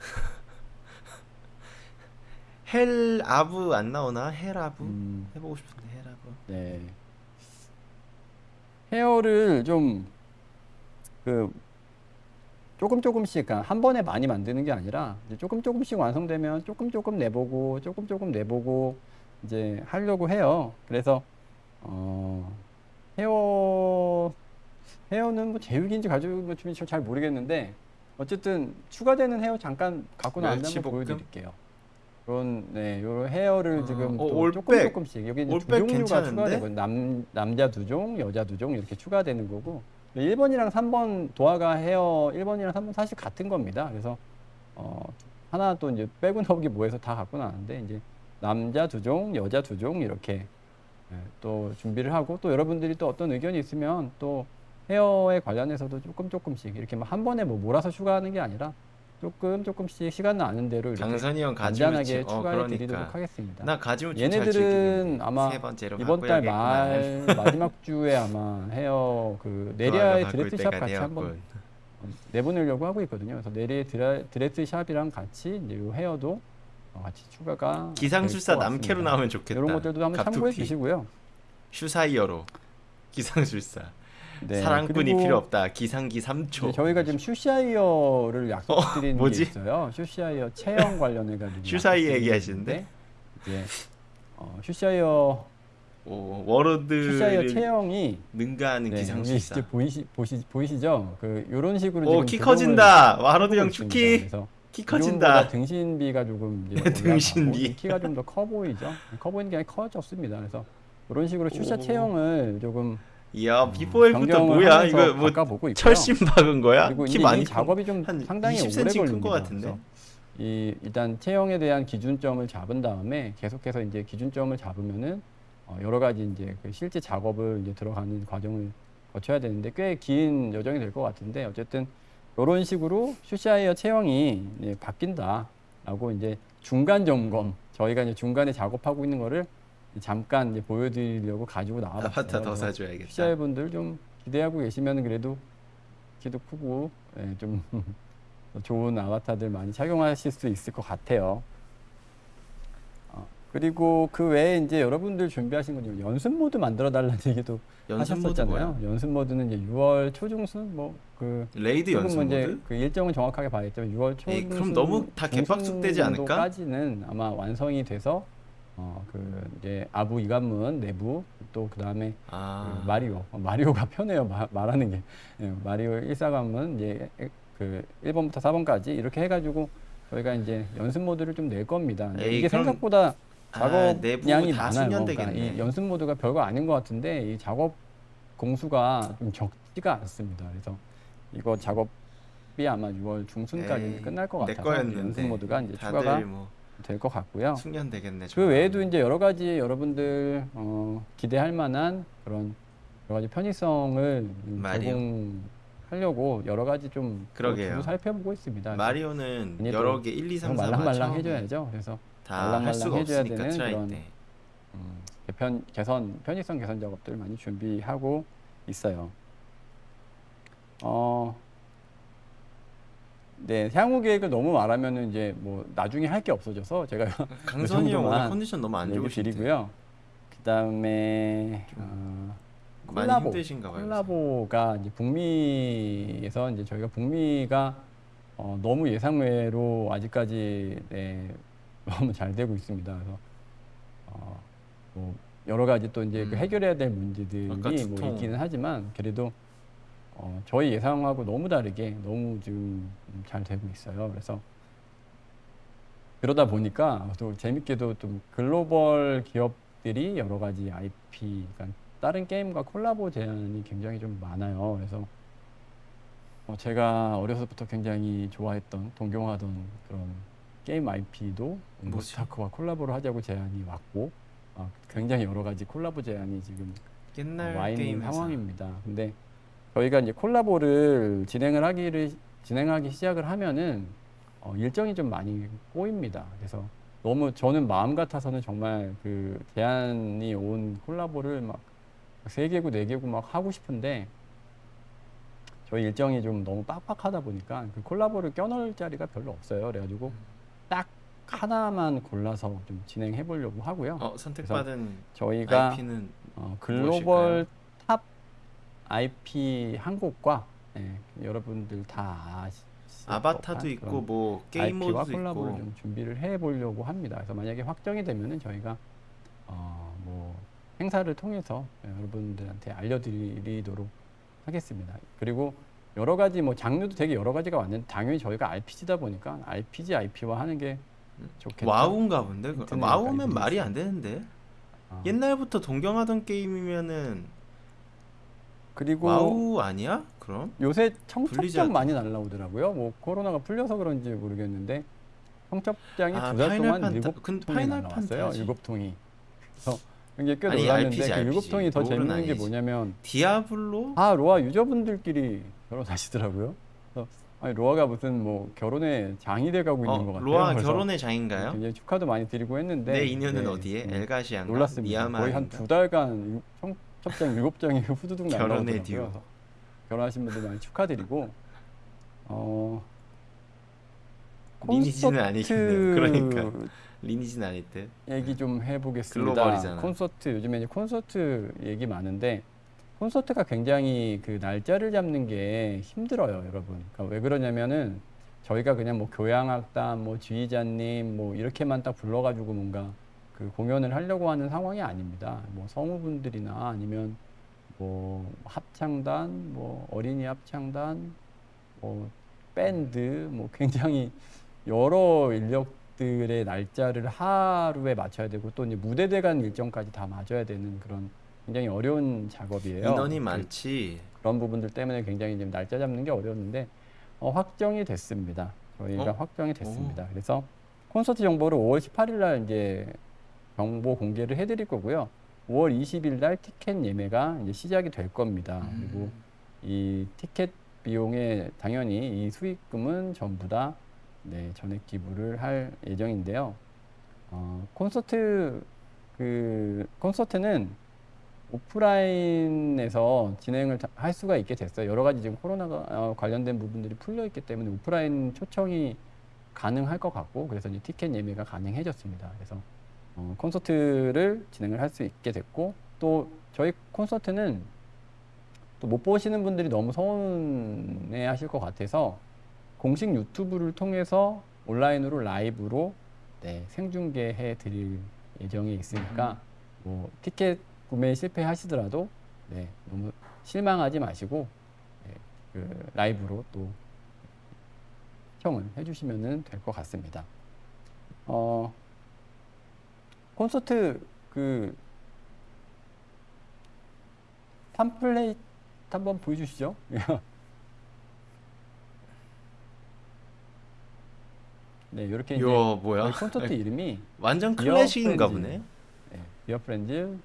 hell 아브 안 나오나? hell 아브? 음. 해보고 싶은데 hell 아브. 네. 헤어를 좀 그 조금 조금씩 한 번에 많이 만드는 게 아니라 이제 조금 조금씩 완성되면 조금 조금 내보고 조금 조금 내보고 이제 하려고 해요. 그래서 어 헤어 헤어는 뭐 제육인지 가죽인지 잘 모르겠는데 어쨌든 추가되는 헤어 잠깐 갖고 멸치볶음? 보여드릴게요. 그런 네, 요 헤어를 어, 지금 어, 또 올백. 조금 조금씩 여기 두 종류가 괜찮은데? 추가되고 남 남자 두 종, 여자 두 종 이렇게 추가되는 거고 1번이랑 3번 도화가 헤어 1번이랑 3번 사실 같은 겁니다. 그래서 어 하나 또 이제 빼고 나오기 뭐해서 다 갖고 나왔는데 이제 남자 두 종, 여자 두 종 이렇게 예, 또 준비를 하고 또 여러분들이 또 어떤 의견이 있으면 또 헤어에 관련해서도 조금 조금씩 이렇게 막 한 번에 뭐 몰아서 추가하는 게 아니라 조금 조금씩 시간 나는 대로 강선이 형 간단하게. 어 추가해 그러니까. 드리도록 하겠습니다. 나잘 얘네들은. 아마 이번 달. 말 마지막 주에 아마 헤어 그 네리아의 드레스샵 같이 한번 어, 내보내려고 하고 있거든요. 그래서 네리아의 드레스샵이랑 같이 이제 요 hair도 어, 같이 추가가 기상술사 남캐로. 나오면 좋겠다. 이런 것들도 한번 참고해. 주시고요. 슈사이어로 기상술사. 네, 사랑꾼이 필요 없다. 기상기 3초. 이제 저희가 지금 슈샤이어를 약속드린 게 뭐지? 있어요. 슈샤이어 체형 관련해 가지고 슈샤이어 얘기하시는데? 이제 어, 슈샤이어 오, 슈샤이어 워로드를 체형이 능가하는 네, 여기 기상술사. 이제 보이시 보시 보이시죠? 그 이런 식으로 오, 지금 키 커진다. 하고 형. 축키. 키 커진다. 등신비가 조금 등신비. 키가 좀 더 커 보이죠? 커 보이는 게 아니라 커졌습니다. 그래서 이런 식으로 슈샤 오. 체형을 조금 이야, before after 뭐야? 이거 뭐. 철심 박은 거야? 그리고 키 많이 이 작업이 좀한 상당히 20cm 오래 큰것 걸립니다. 같은데? 이 일단 체형에 대한 기준점을 잡은 다음에 계속해서 이제 기준점을 잡으면은 어, 여러 가지 이제 그 실제 작업을 이제 들어가는 과정을 거쳐야 되는데 꽤 긴 여정이 될 것 같은데 어쨌든 이런 식으로 슈샤이어 체형이 이제 바뀐다라고 이제 중간 점검 저희가 이제 중간에 작업하고 있는 거를 잠깐 이제 보여드리려고 가지고 나와봤어요. 아바타 더 사줘야겠다. 슈샤이어 분들 좀 기대하고 계시면 그래도 키도 크고 예, 좀 좋은 아바타들 많이 착용하실 수 있을 것 같아요. 어, 그리고 그 외에 이제 여러분들 준비하신 건 연습 모드 만들어 달라는 얘기도 연습 하셨었잖아요. 연습 모드는 이제 6월 초중순 뭐그 raid 연습 모드? 그 일정은 정확하게 봐야겠지만 6월 초 에이, 그럼 너무 다 개빡숙되지 않을까? 까지는 아마 완성이 돼서 어 그 이제 아부 이관문 내부 또 그 다음에 아, 그 마리오 어, 마리오가 편해요 마- 말하는 게 예, 마리오 1사관문 이제 그 1번부터 4번까지 이렇게 해가지고 저희가 이제 연습 모드를 좀 낼 겁니다. 에이, 이게 그럼- 생각보다 아, 작업 내부 양이 다 많아요. 그러니까. 이 연습 모드가 별거 아닌 것 같은데 이 작업 공수가 좀 적지가 않습니다. 그래서 이거 작업이 아마 6월 중순까지 에이, 끝날 것 거였는데. 연습 모드가 이제 추가가 뭐 될 것 같고요. 숙련되겠네. 그 외에도 이제 여러 가지 여러분들 어, 기대할 만한 그런 여러 가지 편의성을. 제공하려고 여러 가지 좀 그러게요. 살펴보고 있습니다. 마리오는 여러 개 1, 2, 3, 4 말랑말랑 해줘야죠. 그래서 말랑말랑 해줘야 되는 그런 때. 음, 개편 개선 편의성 개선 작업들 많이 준비하고 있어요. 어, 네 향후 계획을 너무 말하면은 이제 뭐 나중에 할 게 없어져서 제가 강선이 형 오늘 컨디션 너무 안. 드리고요. 그다음에 어, 콜라보. 콜라보가 이제 북미에서 이제 저희가 북미가 어, 너무 예상외로 아직까지 네, 너무 잘 되고 있습니다. 그래서 어, 뭐 여러 가지 또 이제 그 음. 해결해야 될 문제들이 뭐. 있기는 하지만 그래도 어, 저희 예상하고 너무 다르게 너무 지금 잘 되고 있어요. 그래서 그러다 보니까 또 재밌게도 좀 글로벌 기업들이 여러 가지 IP, 그러니까 다른 게임과 콜라보 제안이 굉장히 좀 많아요. 그래서 어, 제가 어려서부터 굉장히 좋아했던, 동경하던 그런 게임 IP도 뭐지? 모스타크와 콜라보를 하자고 제안이 왔고, 아, 굉장히 여러 가지 콜라보 제안이 지금 옛날 와 있는 게임 회사. 상황입니다. 근데 저희가 이제 콜라보를 진행을 하기를 진행하기 시작을 하면은 어, 일정이 좀 많이 꼬입니다. 그래서 너무 저는 마음 같아서는 정말 그 제안이 온 콜라보를 막 세 개고 네 개고 막 하고 싶은데 저희 일정이 좀 너무 빡빡하다 보니까 그 콜라보를 껴넣을 자리가 별로 없어요. 그래가지고 딱 하나만 골라서 좀 진행해 보려고 하고요. 어 선택받은 저희가 IP는 어, global top IP 한 곳과 예, 여러분들 다 아바타도 있고 뭐 게임 모드도 콜라보를 있고 좀 준비를 해 보려고 합니다. 그래서 만약에 확정이 되면은 저희가 어, 뭐 행사를 통해서 여러분들한테 알려드리도록 하겠습니다. 그리고 여러 가지 뭐 장르도 되게 여러 가지가 왔는데 당연히 저희가 RPG다 보니까 RPG IP와 하는 게 좋겠죠. 와우인가 본데 와우면 말이. 안 되는데 아, 옛날부터 동경하던 게임이면은 그리고 와우 아니야? 그럼 요새 블리자드. 청첩장 많이 날라오더라고요. 뭐 코로나가 풀려서 그런지 모르겠는데 청첩장이 아, 두달 파이널 동안 일곱 근 통이 날라왔어요. 일곱 통이. 그래서 굉장히 꽤 아니, 놀랐는데 RPG, 그 일곱. 통이 더 재밌는 게 아니지. 뭐냐면 디아블로 아 로아 유저분들끼리 결혼하시더라고요. 그래서 아니 로아가 무슨 뭐 결혼에 장이 돼가고 있는 것 어, 같아요. 로아 결혼의 장인가요? 굉장히 축하도 많이 드리고 했는데 내 인연은 네, 어디에? 음, 엘가시안가? 놀랐습니다. 거의 한? 두 달간 유- 청 첩장 일곱 장이 후두둑 날라오더라고요. 그래서 결혼하신 분들 많이 축하드리고 어 리니지는 아니겠네요. 그러니까. 리니지는 아닐 듯. 얘기 좀 해보겠습니다. 글로벌이잖아. 콘서트 요즘에 이제 콘서트 얘기 많은데 콘서트가 굉장히 그 날짜를 잡는 게 힘들어요, 여러분. 그러니까 왜 그러냐면은 저희가 그냥 뭐 교향악단, 뭐 지휘자님, 뭐 이렇게만 딱 불러가지고 뭔가 그 공연을 하려고 하는 상황이 아닙니다. 뭐 성우분들이나 아니면 뭐 합창단, 뭐 어린이 합창단, 뭐 밴드, 뭐 굉장히 여러 인력들의 날짜를 하루에 맞춰야 되고 또 이제 무대대 간 일정까지 다 맞춰야 되는 그런 굉장히 어려운 작업이에요. 인원이 그- 많지. 그런 부분들 때문에 굉장히 지금 날짜 잡는 게 어려웠는데 어, 확정이 됐습니다. 저희가 어? 확정이 됐습니다. 그래서 콘서트 정보를 5월 18일 날 이제 정보 공개를 해드릴 거고요. 5월 20일 날 티켓 예매가 이제 시작이 될 겁니다. 음. 그리고 이 티켓 비용에 당연히 이 수익금은 전부 다 네, 전액 기부를 할 예정인데요. 어, 콘서트 그 콘서트는 오프라인에서 진행을 다- 할 수가 있게 됐어요. 여러 가지 지금 코로나가 어, 관련된 부분들이 풀려 있기 때문에 오프라인 초청이 가능할 것 같고 그래서 이제 티켓 예매가 가능해졌습니다. 그래서 어, 콘서트를 진행을 할 수 있게 됐고 또 저희 콘서트는 또 못 보시는 분들이 너무 서운해 하실 것 같아서 공식 유튜브를 통해서 온라인으로 라이브로 네, 생중계해 드릴 예정이 있으니까 뭐 티켓 구매 실패하시더라도 네, 너무 실망하지 마시고 네, 그 라이브로 또 시청을 해주시면 될 것 같습니다. 어, 콘서트 그 팜플레이트 한번 보여주시죠. 네, 이렇게 이제 요 뭐야? 콘서트 이름이 완전 클래식인가. 보네. 네, Dear Friends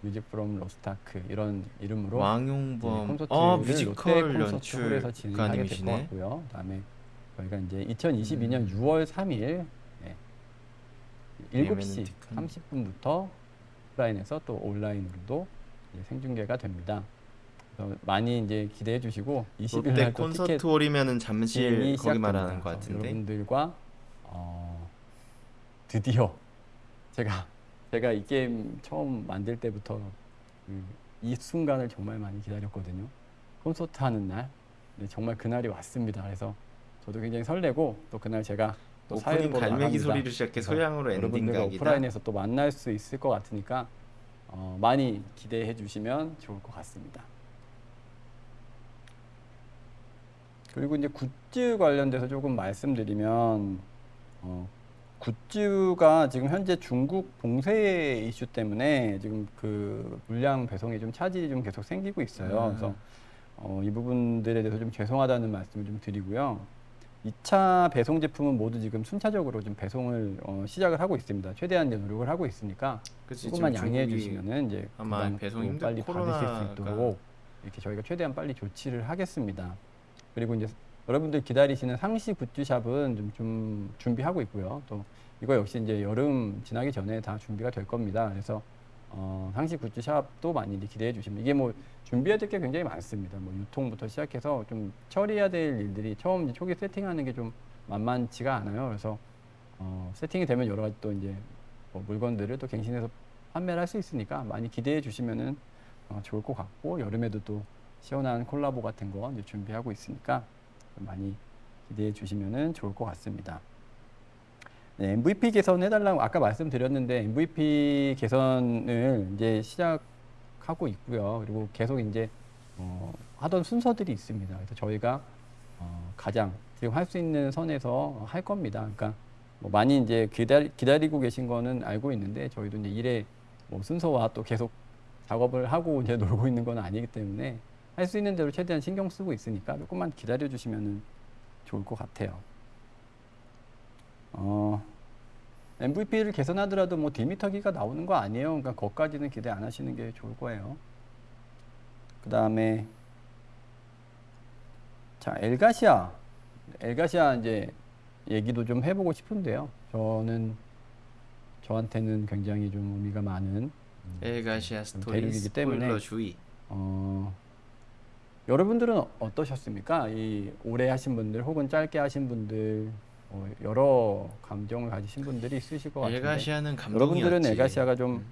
Music from Lost Ark 이런 이름으로 네, 왕용범. 콘서트를 아 뮤지컬 콘서트홀에서 진행하게 될 것. 같고요. 그다음에 저희가 이제 2022년 음. 6월 3일 네, 7시 예매는 30분부터 오프라인에서 또 온라인으로도 생중계가 됩니다. 많이 이제 기대해 주시고 20일 롯데 날또 티켓 콘서트 홀이면은 진행이 잠실 거기. 말하는 것 같은데. 여러분들과 어, 드디어 제가 제가 이 게임 처음 만들 때부터 그, 이 순간을 정말 많이 기다렸거든요. 콘서트 하는 날, 네, 정말 그날이 왔습니다. 그래서 저도 굉장히 설레고 또 그날 제가 오프닝 보러 갈매기. 소리를 시작해 소양으로 엔딩. 오프라인에서 또 만날 수 있을 것 같으니까 어, 많이 기대해 주시면 좋을 것 같습니다. 그리고 이제 굿즈 관련돼서 조금 말씀드리면 어, 굿즈가 지금 현재 중국 봉쇄 이슈 때문에 지금 그 물량 배송이 좀 차질이 좀 계속 생기고 있어요. 아. 그래서 어, 이 부분들에 대해서 좀 죄송하다는 말씀을 좀 드리고요. 2차 배송 제품은 모두 지금 순차적으로 좀 배송을 어, 시작을 하고 있습니다. 최대한 이제 노력을 하고 있으니까 그치, 조금만 양해해 주시면은 이제 아마 배송 또 힘들- 빨리 받으실 수 있도록 이렇게 저희가 최대한 빨리 조치를 하겠습니다. 그리고 이제 여러분들 기다리시는 상시 굿즈샵은 좀, 좀 준비하고 있고요. 또 이거 역시 이제 여름 지나기 전에 다 준비가 될 겁니다. 그래서 어, 상시 굿즈샵도 많이 기대해 주시면 이게 뭐 준비해야 될 게 굉장히 많습니다. 뭐 유통부터 시작해서 좀 처리해야 될 일들이 처음 초기 세팅하는 게 좀 만만치가 않아요. 그래서 어, 세팅이 되면 여러 가지 또 이제 뭐 물건들을 또 갱신해서 판매를 할 수 있으니까 많이 기대해 주시면은 어, 좋을 것 같고 여름에도 또 시원한 콜라보 같은 거 이제 준비하고 있으니까 좀 많이 기대해 주시면은 좋을 것 같습니다. 네, MVP 개선 해달라고 아까 말씀드렸는데 MVP 개선을 이제 시작하고 있고요. 그리고 계속 이제 어, 하던 순서들이 있습니다. 그래서 저희가 어, 가장 지금 할 수 있는 선에서 할 겁니다. 그러니까 뭐 많이 이제 기다리, 기다리고 계신 거는 알고 있는데 저희도 이제 일에 뭐 순서와 또 계속 작업을 하고 이제 놀고 있는 건 아니기 때문에 할 수 있는 대로 최대한 신경 쓰고 있으니까 조금만 기다려 주시면 좋을 것 같아요. 어, MVP를 개선하더라도 뭐 디미터기가 나오는 거 아니에요. 그러니까 거기까지는 기대 안 하시는 게 좋을 거예요. 그 다음에 자 엘가시아 엘가시아 이제 얘기도 좀 해보고 싶은데요. 저는 저한테는 굉장히 좀 의미가 많은 엘가시아 좀 스토리 대륙이기 때문에 주의. 어, 여러분들은 어떠셨습니까? 이 오래 하신 분들 혹은 짧게 하신 분들 어, 여러 감정을 가지신 분들이 있으실 것 같은데 감동이었지. 여러분들은 엘가시아가 좀 음.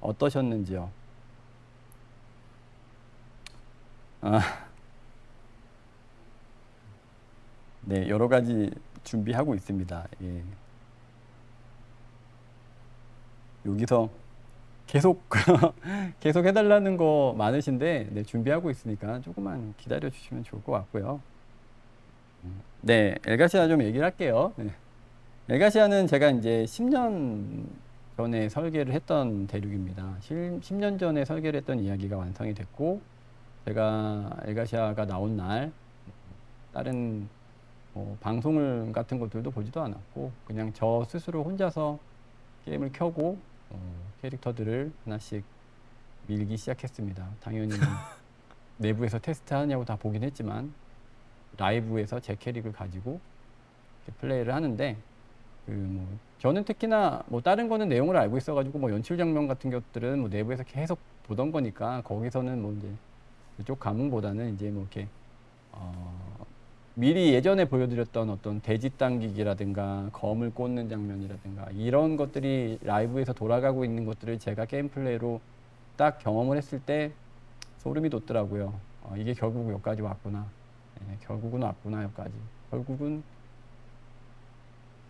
어떠셨는지요? 아, 네 여러 가지 준비하고 있습니다. 예. 여기서 계속 계속 해달라는 거 많으신데 네, 준비하고 있으니까 조금만 기다려 주시면 좋을 것 같고요. 음, 네, 엘가시아 좀 얘기를 할게요. 네. 엘가시아는 제가 이제 10년 전에 설계를 했던 대륙입니다. 10 년 전에 설계를 했던 이야기가 완성이 됐고 제가 엘가시아가 나온 날 다른 뭐 방송을 같은 것들도 보지도 않았고 그냥 저 스스로 혼자서 게임을 켜고 어, 캐릭터들을 하나씩 밀기 시작했습니다. 당연히 내부에서 테스트하냐고 다 보긴 했지만 라이브에서 제 캐릭을 가지고 플레이를 하는데 그 뭐 저는 특히나 뭐 다른 거는 내용을 알고 있어가지고 뭐 연출 장면 같은 것들은 뭐 내부에서 계속 보던 거니까 거기서는 뭐 이제 그쪽 감흥보다는 이제 뭐 이렇게 어 미리 예전에 보여드렸던 어떤 돼지 당기기라든가 검을 꽂는 장면이라든가 이런 것들이 라이브에서 돌아가고 있는 것들을 제가 게임 플레이로 딱 경험을 했을 때 소름이 돋더라고요. 어, 이게 결국 여기까지 왔구나. 예, 결국은 왔구나 여기까지. 결국은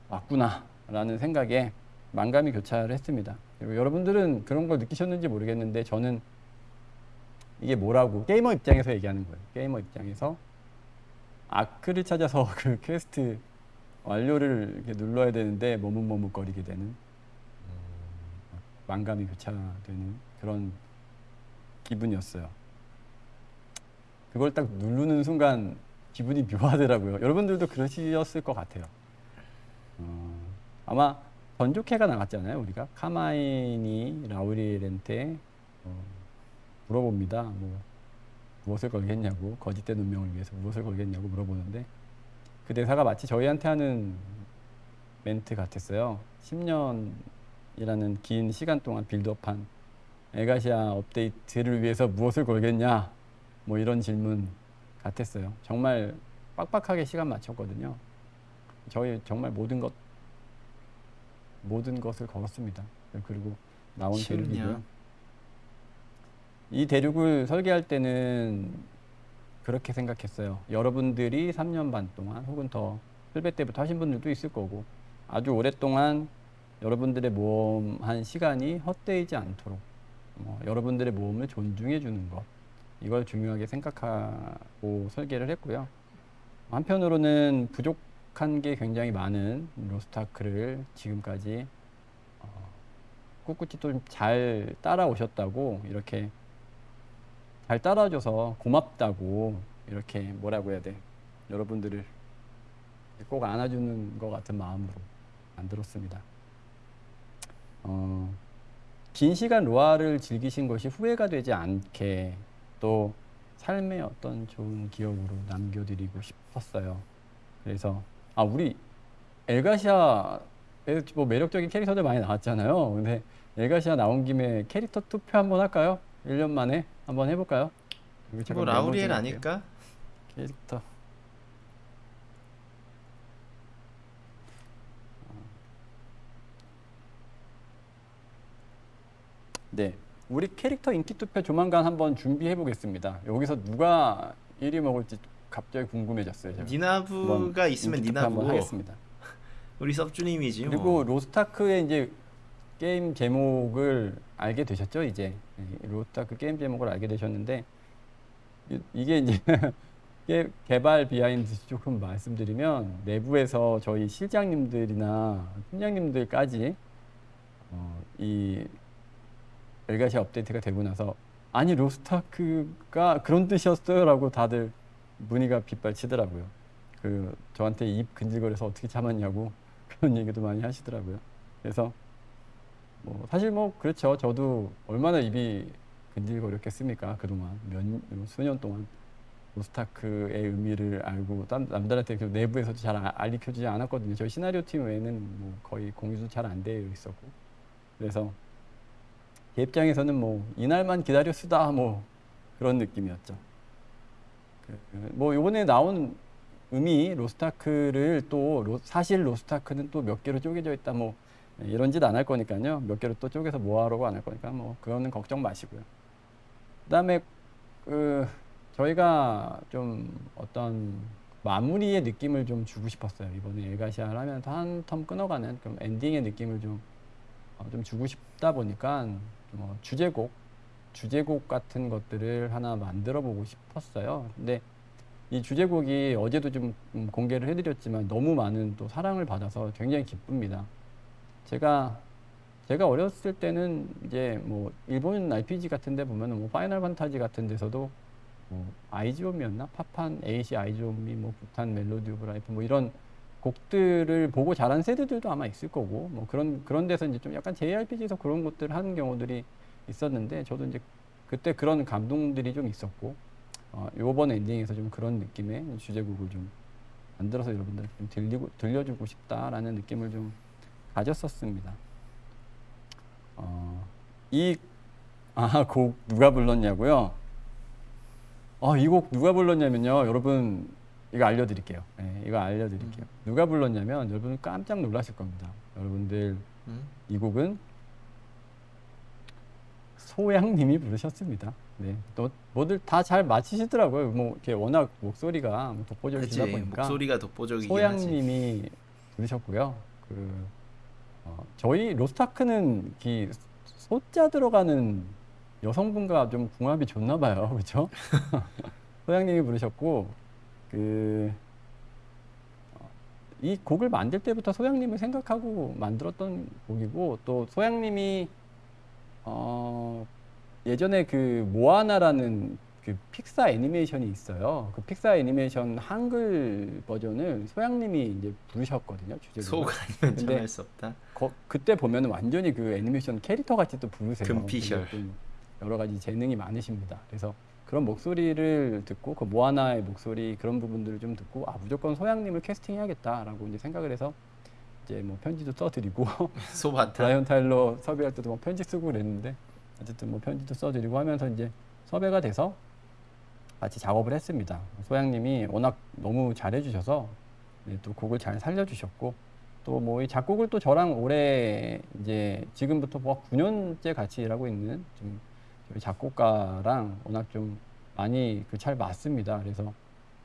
왔구나라는 생각에 만감이 교차를 했습니다. 그리고 여러분들은 그런 걸 느끼셨는지 모르겠는데 저는 이게 뭐라고 게이머 입장에서 얘기하는 거예요. 게이머 입장에서 아크를 찾아서 그 퀘스트 완료를 이렇게 눌러야 되는데 머뭇머뭇거리게 되는 만감이 교차되는 그런 기분이었어요. 그걸 딱 누르는 순간 기분이 묘하더라고요. 여러분들도 그러셨을 것 같아요. 어, 아마 전조캐가 나갔잖아요. 우리가 카마인이 라우리엘한테 어, 물어봅니다. 뭐 무엇을 걸겠냐고 거짓된 운명을 위해서 무엇을 걸겠냐고 물어보는데 그 대사가 마치 저희한테 하는 멘트 같았어요. 10년이라는 긴 시간 동안 빌드업한 에가시아 업데이트를 위해서 무엇을 걸겠냐 뭐 이런 질문 같았어요. 정말 빡빡하게 시간 맞췄거든요. 저희 정말 모든 것 모든 것을 걸었습니다. 그리고 나온? 대륙이고요. 이 대륙을 설계할 때는 그렇게 생각했어요. 여러분들이 3년 반 동안 혹은 더 필배 때부터 하신 분들도 있을 거고 아주 오랫동안 여러분들의 모험한 시간이 헛되지 않도록 어, 여러분들의 모험을 존중해 주는 것 이걸 중요하게 생각하고 설계를 했고요. 한편으로는 부족한 게 굉장히 많은 로스타크를 지금까지 어, 꿋꿋이 또잘 따라오셨다고 이렇게 잘 따라줘서 고맙다고 이렇게 뭐라고 해야 돼 여러분들을 꼭 안아주는 것 같은 마음으로 만들었습니다. 어, 긴 시간 로아를 즐기신 것이 후회가 되지 않게 또 삶의 어떤 좋은 기억으로 남겨드리고 싶었어요. 그래서 아 우리 엘가시아에 뭐 매력적인 캐릭터들 많이 나왔잖아요. 근데 엘가시아 나온 김에 캐릭터 투표 한번 할까요? 1년 만에 한번 해볼까요? 뭐 라우리엘. 아닐까? 캐릭터 네 우리 캐릭터 인기 투표 조만간 한번 준비해 보겠습니다. 여기서 누가 1위 먹을지 갑자기 궁금해졌어요 제가. 니나부가 있으면 니나부. 하겠습니다. 우리 섭주님이지 그리고 뭐. 로스타크의 이제 게임 제목을 알게 되셨죠 이제? 네, 로스타크 게임 제목을 알게 되셨는데 이- 이게 이제 게- 개발 비하인드 조금 말씀드리면 내부에서 저희 실장님들이나 팀장님들까지 어, 이 엘가시아 업데이트가 되고 나서 아니 로스타크가 그런 뜻이었어요라고 다들 문의가 빗발치더라고요. 그 저한테 입 근질거려서 어떻게 참았냐고 그런 얘기도 많이 하시더라고요. 그래서 뭐 사실 뭐 그렇죠. 저도 얼마나 입이 근질거렸겠습니까 그동안 몇 수년 동안 로스타크의 의미를 알고 남, 남들한테 그 내부에서도 잘 아- 알리켜주지 않았거든요. 저희 시나리오 팀 외에는 뭐 거의 공유도 잘 안 되어 있었고 그래서 제 입장에서는 뭐 이날만 기다려 쓰다 뭐 그런 느낌이었죠. 그, 뭐 이번에 나온 의미 로스타크를 또 로- 사실 로스타크는 또 몇 개로 쪼개져 있다 뭐 이런 짓 안 할 거니까요. 몇 개로 또 쪼개서 모아라고 안 할 거니까 뭐 그거는 걱정 마시고요. 그다음에 그 저희가 좀 어떤 마무리의 느낌을 좀 주고 싶었어요. 이번에 엘가시아를 하면서 한 텀 끊어가는 좀 엔딩의 느낌을 좀, 어, 좀 주고 싶다 보니까 뭐 주제곡, 주제곡 같은 것들을 하나 만들어 보고 싶었어요. 근데 이 주제곡이 어제도 좀 음, 공개를 해드렸지만 너무 많은 또 사랑을 받아서 굉장히 기쁩니다. 제가 제가 어렸을 때는 이제 뭐 일본 RPG 같은데 보면은 뭐 파이널 판타지 같은 데서도 뭐 아이즈옴이었나 파판 에이시 아이즈옴이 뭐 북한 Melody of Life 뭐 이런 곡들을 보고 자란 세대들도 아마 있을 거고 뭐 그런 그런 데서 이제 좀 약간 JRPG에서 그런 것들을 하는 경우들이 있었는데 저도 이제 그때 그런 감동들이 좀 있었고 어, 요번 엔딩에서 좀 그런 느낌의 주제곡을 좀 만들어서 여러분들 좀 들리고 들려주고 싶다라는 느낌을 좀 가졌었습니다. 어, 이아곡 누가 불렀냐고요? 어, 이곡 누가 불렀냐면요, 여러분 이거 알려드릴게요. 네, 이거 알려드릴게요. 누가 불렀냐면 여러분 깜짝 놀라실 겁니다. 여러분들 음? 이 곡은 소양님이 부르셨습니다. 네, 또 뭐들 다잘 맞히시더라고요. 뭐 이렇게 워낙 목소리가 뭐 독보적이시다 그치 보니까 목소리가 독보적이긴 소양님이 부르셨고요. 그 어, 저희 로스타크는 이 소자 들어가는 여성분과 좀 궁합이 좋나 봐요, 그렇죠? 소양님이 부르셨고 그 이 곡을 만들 때부터 소양님을 생각하고 만들었던 곡이고 또 소양님이 어 예전에 그 모아나라는 그 픽사 애니메이션이 있어요. 그 픽사 애니메이션 한글 버전을 소양님이 이제 부르셨거든요. 주제로. 소가 아니면 참할 수 없다 거, 그때 보면 완전히 그 애니메이션 캐릭터 같이 또 부르세요. 금피셜. 여러 가지 재능이 많으십니다. 그래서 그런 목소리를 듣고 그 모아나의 목소리 그런 부분들을 좀 듣고 아 무조건 소양님을 캐스팅해야겠다라고 이제 생각을 해서 이제 뭐 편지도 써드리고 소바타 브라이언 타일러 섭외할 때도 뭐 편지 쓰고 그랬는데 어쨌든 뭐 편지도 써드리고 하면서 이제 섭외가 돼서 같이 작업을 했습니다. 소양님이 워낙 너무 잘해주셔서 네, 또 곡을 잘 살려주셨고 또 뭐 이 작곡을 또 저랑 올해 이제 지금부터 뭐 9년째 같이 일하고 있는 좀 작곡가랑 워낙 좀 많이 그 잘 맞습니다. 그래서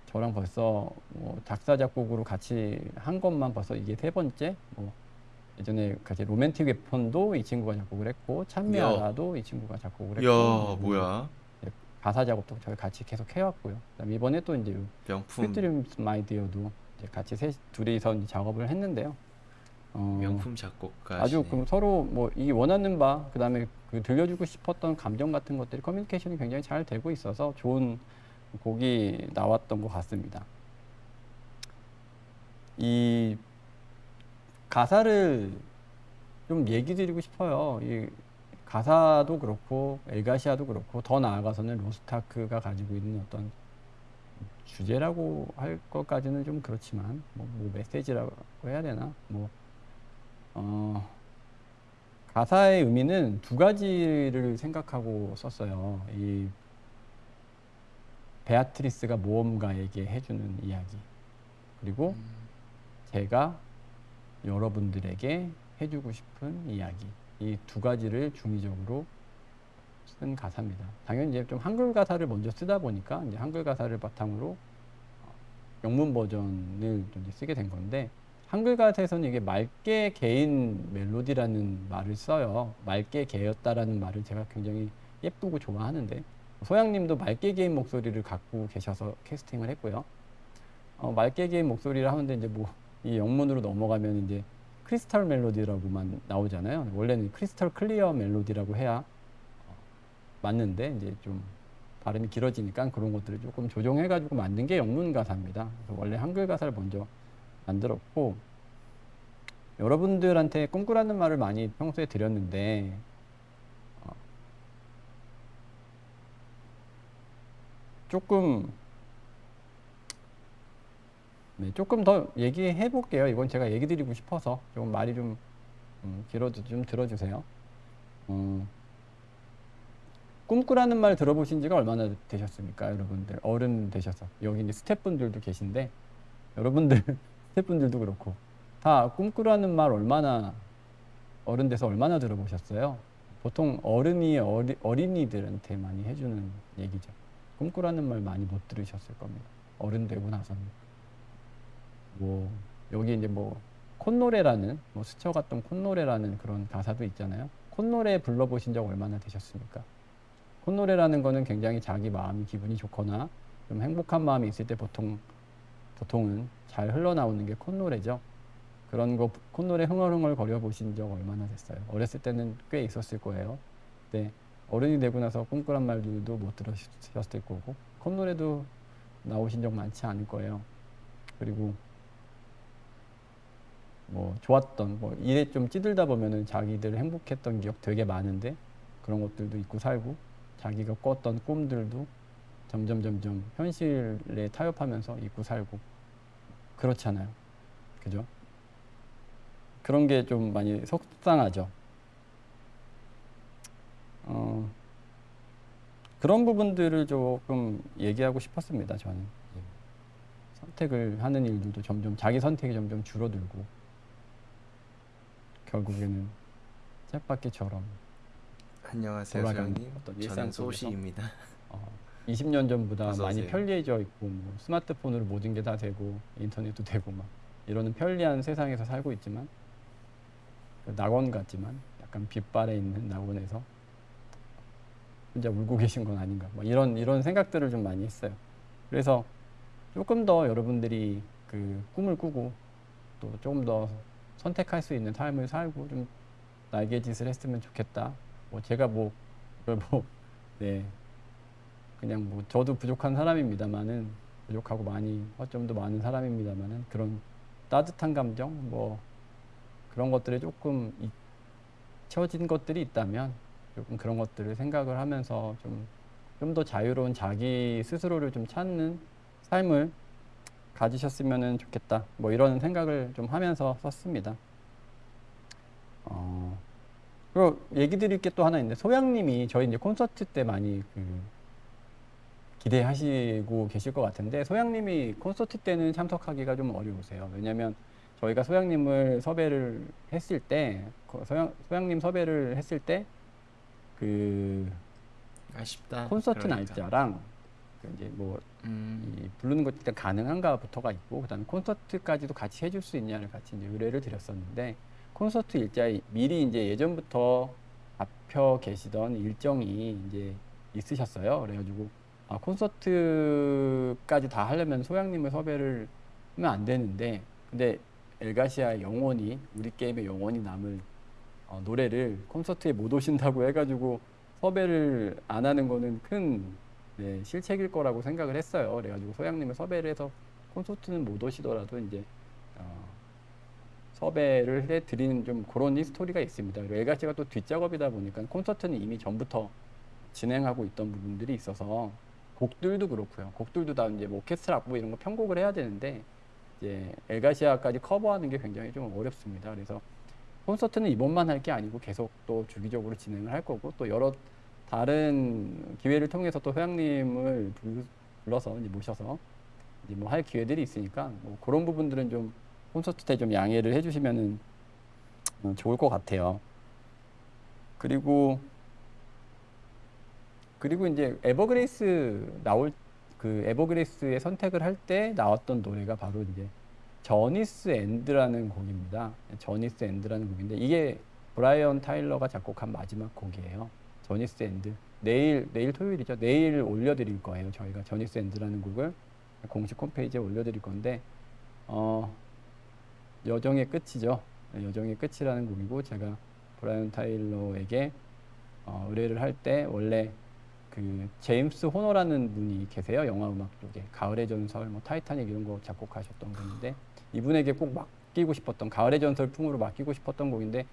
저랑 벌써 뭐 작사 작곡으로 같이 한 것만 벌써 이게 세 번째 뭐 예전에 같이 Romantic Weapon도 이 친구가 작곡을 했고 찬미하라도 이 친구가 작곡을 했고 야 뭐야 가사 작업도 저희 같이 계속 해왔고요. 그다음에 이번에 또 이제 명품 스트림 마이디어도 같이 셋 둘이서 작업을 했는데요. 어, 명품 작곡가 아주 그 서로 뭐 이 원하는 바 그다음에 그 들려주고 싶었던 감정 같은 것들이 커뮤니케이션이 굉장히 잘 되고 있어서 좋은 곡이 나왔던 것 같습니다. 이 가사를 좀 얘기 드리고 싶어요. 이 가사도 그렇고 엘가시아도 그렇고 더 나아가서는 로스타크가 가지고 있는 어떤 주제라고 할 것까지는 좀 그렇지만 뭐, 뭐 메시지라고 해야 되나 뭐 어, 가사의 의미는 두 가지를 생각하고 썼어요. 이 베아트리스가 모험가에게 해주는 이야기 그리고 제가 여러분들에게 해주고 싶은 이야기 이 두 가지를 중의적으로 쓴 가사입니다. 당연히 이제 좀 한글 가사를 먼저 쓰다 보니까 이제 한글 가사를 바탕으로 어, 영문 버전을 좀 쓰게 된 건데 한글 가사에서는 이게 맑게 개인 멜로디라는 말을 써요. 맑게 개였다라는 말을 제가 굉장히 예쁘고 좋아하는데 소양님도 맑게 개인 목소리를 갖고 계셔서 캐스팅을 했고요. 어, 맑게 개인 목소리를 하는데 이제 뭐 이 영문으로 넘어가면 이제 crystal melody라고만 나오잖아요. 원래는 crystal clear melody라고 해야 어, 맞는데 이제 좀 발음이 길어지니까 그런 것들을 조금 조정해가지고 만든 게 영문 가사입니다. 원래 한글 가사를 먼저 만들었고 여러분들한테 꿈꾸라는 말을 많이 평소에 드렸는데 어, 조금 네, 조금 더 얘기해 볼게요. 이건 제가 얘기 드리고 싶어서 조금 말이 좀 음, 길어도 좀 들어주세요. 어, 꿈꾸라는 말 들어보신 지가 얼마나 되셨습니까, 여러분들? 어른 되셔서 여기 이제 스태프분들도 계신데 여러분들 스태프분들도 그렇고 다 꿈꾸라는 말 얼마나 어른 돼서 얼마나 들어보셨어요? 보통 어른이 어리, 어린이들한테 많이 해주는 얘기죠. 꿈꾸라는 말 많이 못 들으셨을 겁니다. 어른 되고 나서는 뭐 여기 이제 뭐 콧노래라는 뭐 스쳐갔던 콧노래라는 그런 가사도 있잖아요. 콧노래 불러보신 적 얼마나 되셨습니까? 콧노래라는 거는 굉장히 자기 마음이 기분이 좋거나 좀 행복한 마음이 있을 때 보통 보통은 잘 흘러나오는 게 콧노래죠. 그런 거 콧노래 흥얼흥얼 거려 보신 적 얼마나 됐어요? 어렸을 때는 꽤 있었을 거예요. 근데 어른이 되고 나서 꿈꾸란 말들도 못 들으셨을 거고 콧노래도 나오신 적 많지 않을 거예요. 그리고 뭐 좋았던 뭐 일에 좀 찌들다 보면은 자기들 행복했던 기억 되게 많은데 그런 것들도 잊고 살고 자기가 꿨던 꿈들도 점점 점점 현실에 타협하면서 잊고 살고 그렇잖아요. 그죠? 그런 게 좀 많이 속상하죠. 어, 그런 부분들을 조금 얘기하고 싶었습니다. 저는 선택을 하는 일들도 점점 자기 선택이 점점 줄어들고 결국에는 쳇바퀴처럼 안녕하세요, 일상 저는 소시입니다. 어, 20년 전보다 많이 오세요. 편리해져 있고 뭐 스마트폰으로 모든 게 다 되고 인터넷도 되고 막 이러는 편리한 세상에서 살고 있지만 그 낙원 같지만 약간 빛발에 있는 낙원에서 혼자 울고 계신 건 아닌가 뭐 이런 이런 생각들을 좀 많이 했어요. 그래서 조금 더 여러분들이 그 꿈을 꾸고 또 조금 더 선택할 수 있는 삶을 살고 좀 날개 짓을 했으면 좋겠다. 뭐 제가 뭐 그걸 뭐네 그냥 뭐 저도 부족한 사람입니다만은 부족하고 많이 허점도 많은 사람입니다만은 그런 따뜻한 감정 뭐 그런 것들에 조금 잊혀진 것들이 있다면 조금 그런 것들을 생각을 하면서 좀 좀 더 자유로운 자기 스스로를 좀 찾는 삶을 가지셨으면 좋겠다 뭐 이런 생각을 좀 하면서 썼습니다. 어, 그리고 얘기 드릴 게 또 하나 있는데 소양님이 저희 이제 콘서트 때 많이 그 기대하시고 계실 것 같은데 소양님이 콘서트 때는 참석하기가 좀 어려우세요. 왜냐하면 저희가 소양님을 섭외를 했을 때그 소양 소양님 섭외를 했을 때 그 아쉽다. 콘서트 그러니까. 날짜랑 그 이제 뭐 음, 이 부르는 것 일단 가능한가부터가 있고 그다음에 콘서트까지도 같이 해줄 수 있냐를 같이 이제 의뢰를 드렸었는데 콘서트 일자에 미리 이제 예전부터 잡혀 계시던 일정이 이제 있으셨어요. 그래가지고 아 콘서트까지 다 하려면 소양님을 섭외를 하면 안 되는데 근데 엘가시아의 영원히 우리 게임의 영원히 남을 어, 노래를 콘서트에 못 오신다고 해가지고 섭외를 안 하는 거는 큰 네, 실책일 거라고 생각을 했어요. 그래가지고 소양님을 섭외를 해서 콘서트는 못 오시더라도 이제 어, 섭외를 해드리는 좀 그런 히스토리가 있습니다. 그리고 엘가시가 또 뒷작업이다 보니까 콘서트는 이미 전부터 진행하고 있던 부분들이 있어서 곡들도 그렇고요. 곡들도 다 이제 뭐 오케스트라 악보 이런 거 편곡을 해야 되는데 이제 엘가시아까지 커버하는 게 굉장히 좀 어렵습니다. 그래서 콘서트는 이번만 할 게 아니고 계속 또 주기적으로 진행을 할 거고 또 여러 다른 기회를 통해서 또 회장님을 불- 불러서 이제 모셔서 이제 뭐 할 기회들이 있으니까 뭐 그런 부분들은 좀 콘서트 때 좀 양해를 해주시면은 어, 좋을 것 같아요. 그리고 그리고 이제 에버그레이스 나올 그 에버그레이스의 선택을 할 때 나왔던 노래가 바로 이제 Journey's End라는 곡입니다. Journey's End라는 곡인데 이게 브라이언 타일러가 작곡한 마지막 곡이에요. Journey's End. 내일 내일 토요일이죠. 내일 올려드릴 거예요. 저희가 Journey's End라는 곡을 공식 홈페이지에 올려드릴 건데 어, 여정의 끝이죠. 네, 여정의 끝이라는 곡이고 제가 브라이언 타일러에게 어, 의뢰를 할 때 원래 그 제임스 호너라는 분이 계세요. 영화 음악 쪽에. 가을의 전설 뭐 타이타닉 이런 거 작곡하셨던 분인데 이분에게 꼭 맡기고 싶었던 가을의 전설 풍으로 맡기고 싶었던 곡인데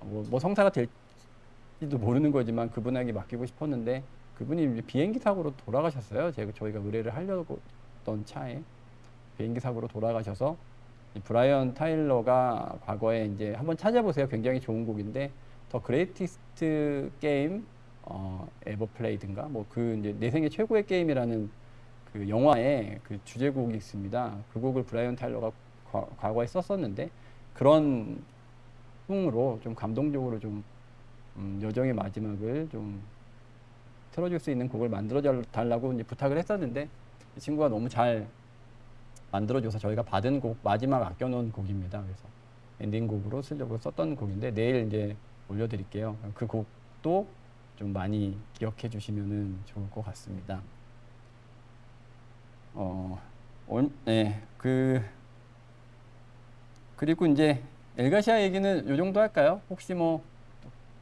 어, 뭐, 뭐 성사가 될지도 모르는 거지만 그분에게 맡기고 싶었는데 그분이 비행기 사고로 돌아가셨어요. 제가 저희가 의뢰를 하려고 했던 차에 비행기 사고로 돌아가셔서 이 브라이언 타일러가 과거에 이제 한번 찾아보세요. 굉장히 좋은 곡인데 The Greatest Game 어, Ever Played인가 뭐 그 이제 내 생애 최고의 게임이라는 그 영화에 그 주제곡이 있습니다. 그 곡을 브라이언 타일러가 과, 과거에 썼었는데 그런 풍으로 좀 감동적으로 좀 음, 여정의 마지막을 좀 틀어줄 수 있는 곡을 만들어 달라고 이제 부탁을 했었는데 이 친구가 너무 잘 만들어줘서 저희가 받은 곡 마지막 아껴놓은 곡입니다. 그래서 엔딩곡으로 쓰려고 썼던 곡인데 내일 이제 올려드릴게요. 그 곡도 좀 많이 기억해 주시면은 좋을 것 같습니다. 어, 얼, 네, 그 그리고 이제 엘가시아 얘기는 요 정도 할까요? 혹시 뭐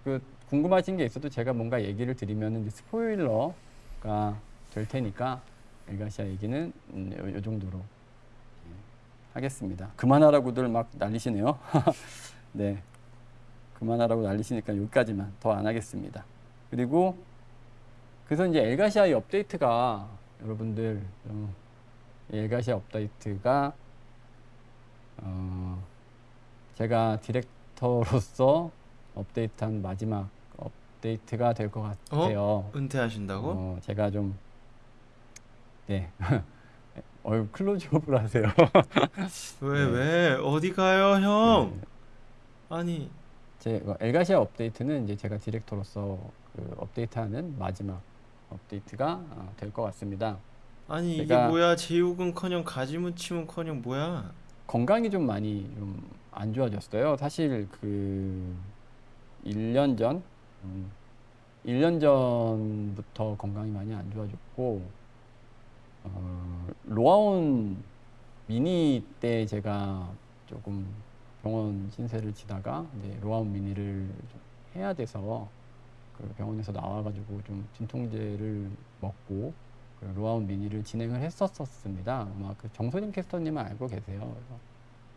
그 궁금하신 게 있어도 제가 뭔가 얘기를 드리면은 이제 스포일러가 될 테니까 엘가시아 얘기는 음, 요, 요 정도로 예, 하겠습니다. 그만하라고들 막 난리시네요. 네, 그만하라고 난리시니까 여기까지만 더 안 하겠습니다. 그리고 그래서 이제 엘가시아의 업데이트가 여러분들 어, 이 엘가시아 업데이트가 어, 제가 디렉터로서 업데이트한 마지막 업데이트가 될 것 같아요. 은퇴하신다고? 어, 제가 좀 네. 어유 클로즈업을 하세요. 왜 네. 왜? 어디 가요, 형? 네. 아니 제 어, 엘가시아 업데이트는 이제 제가 디렉터로서 그 업데이트하는 마지막 업데이트가 어, 될것 같습니다. 아니 이게 뭐야? 제육은커녕 가지무침은커녕 뭐야? 건강이 좀 많이 좀 안 좋아졌어요. 사실 그 1년 전, 음, 1년 전부터 건강이 많이 안 좋아졌고, 어, 로아온 미니 때 제가 조금 병원 신세를 지다가 이제 로아온 미니를 좀 해야 돼서 그 병원에서 나와가지고 좀 진통제를 먹고 그 로아온 미니를 진행을 했었었습니다. 아마 그 정소림 캐스터님은 알고 계세요. 그래서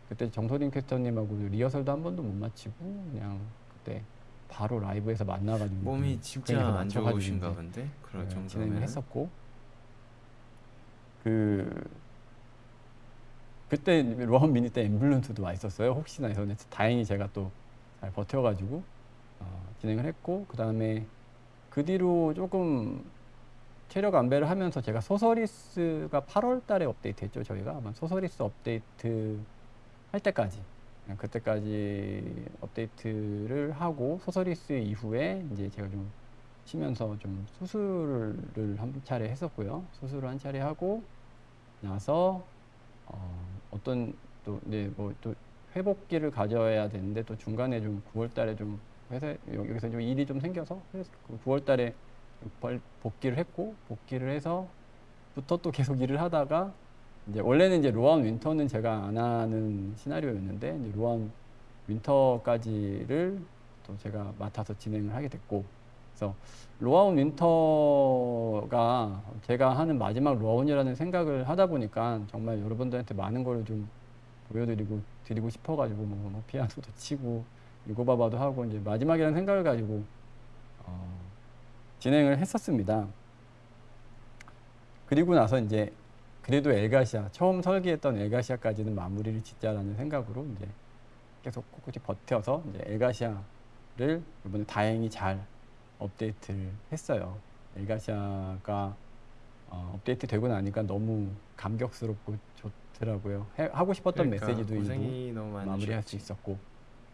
그때 정소림 캐스터님하고 리허설도 한 번도 못 마치고 그냥 그때 바로 라이브에서 만나가지고 몸이 좀 진짜 안 좋으신가 본데? 그럴 네, 진행을 정도면 했었고 그 그때 로아온 미니 때 앰뷸런스도 와 있었어요. 혹시나 해서 다행히 제가 또 잘 버텨가지고 어, 진행을 했고 그 다음에 그 뒤로 조금 체력 안배를 하면서 제가 소서리스가 8월 달에 업데이트 했죠. 저희가 아마 소서리스 업데이트 할 때까지 그냥 그때까지 업데이트를 하고 소서리스 이후에 이제 제가 좀 쉬면서 좀 수술을 한 차례 했었고요. 수술을 한 차례 하고 나서 어, 어떤 또 네 뭐또 회복기를 가져야 되는데 또 중간에 좀 9월달에 좀 회사 여기서 좀 일이 좀 생겨서 그래서 그 9월달에 복귀를 했고 복귀를 해서부터 또 계속 일을 하다가 이제 원래는 이제 로아운 윈터는 제가 안 하는 시나리오였는데 이제 로아운 윈터까지를 또 제가 맡아서 진행을 하게 됐고 그래서 로아운 윈터가 제가 하는 마지막 로아운이라는 생각을 하다 보니까 정말 여러분들한테 많은 걸 좀 보여드리고 드리고 싶어가지고 뭐, 뭐 피아노도 치고 유고바바도 하고 이제 마지막이라는 생각을 가지고 어, 진행을 했었습니다. 그리고 나서 이제 그래도 엘가시아 처음 설계했던 엘가시아까지는 마무리를 짓자라는 생각으로 이제 계속 꿋꿋이 버텨서 이제 엘가시아를 이번에 다행히 잘 업데이트를 했어요. 엘가시아가 어, 업데이트 되고 나니까 너무 감격스럽고 좋더라고요. 해- 하고 싶었던 그러니까 메시지도 일부. 마무리할 수 있었고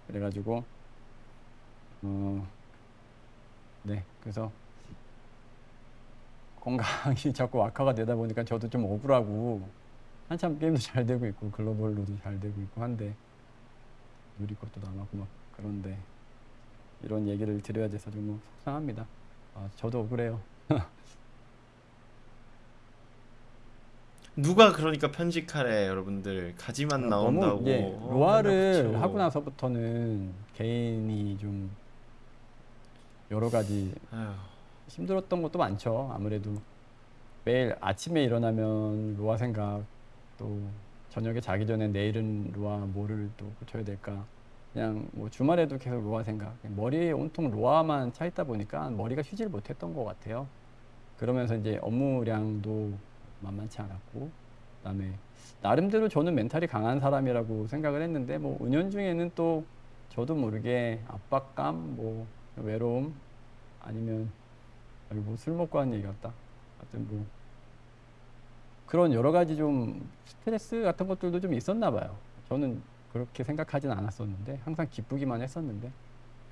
그래가지고 어, 네 그래서 건강이 자꾸 악화가 되다 보니까 저도 좀 억울하고 한참 게임도 잘 되고 있고 글로벌로도 잘 되고 있고 한데 누리 것도 남았고 막 그런데 이런 얘기를 드려야 돼서 좀 속상합니다. 아, 저도 억울해요. 누가 그러니까 편식하래 여러분들 가지만 나온다고 아, 이제 어, 로아를 맨날 하고 붙여. 나서부터는 개인이 좀 여러 가지 아휴, 힘들었던 것도 많죠. 아무래도 매일 아침에 일어나면 로아 생각 또 저녁에 자기 전에 내일은 로아 뭐를 또 고쳐야 될까 그냥 뭐 주말에도 계속 로아 생각 머리에 온통 로아만 차 있다 보니까 머리가 쉬질 못했던 것 같아요. 그러면서 이제 업무량도 만만치 않았고 그다음에 나름대로 저는 멘탈이 강한 사람이라고 생각을 했는데 뭐 은연 중에는 또 저도 모르게 압박감 뭐 외로움 아니면 아니 뭐술 먹고 하는 얘기 같다. 하여튼 뭐 그런 여러 가지 좀 스트레스 같은 것들도 좀 있었나 봐요. 저는 그렇게 생각하진 않았었는데 항상 기쁘기만 했었는데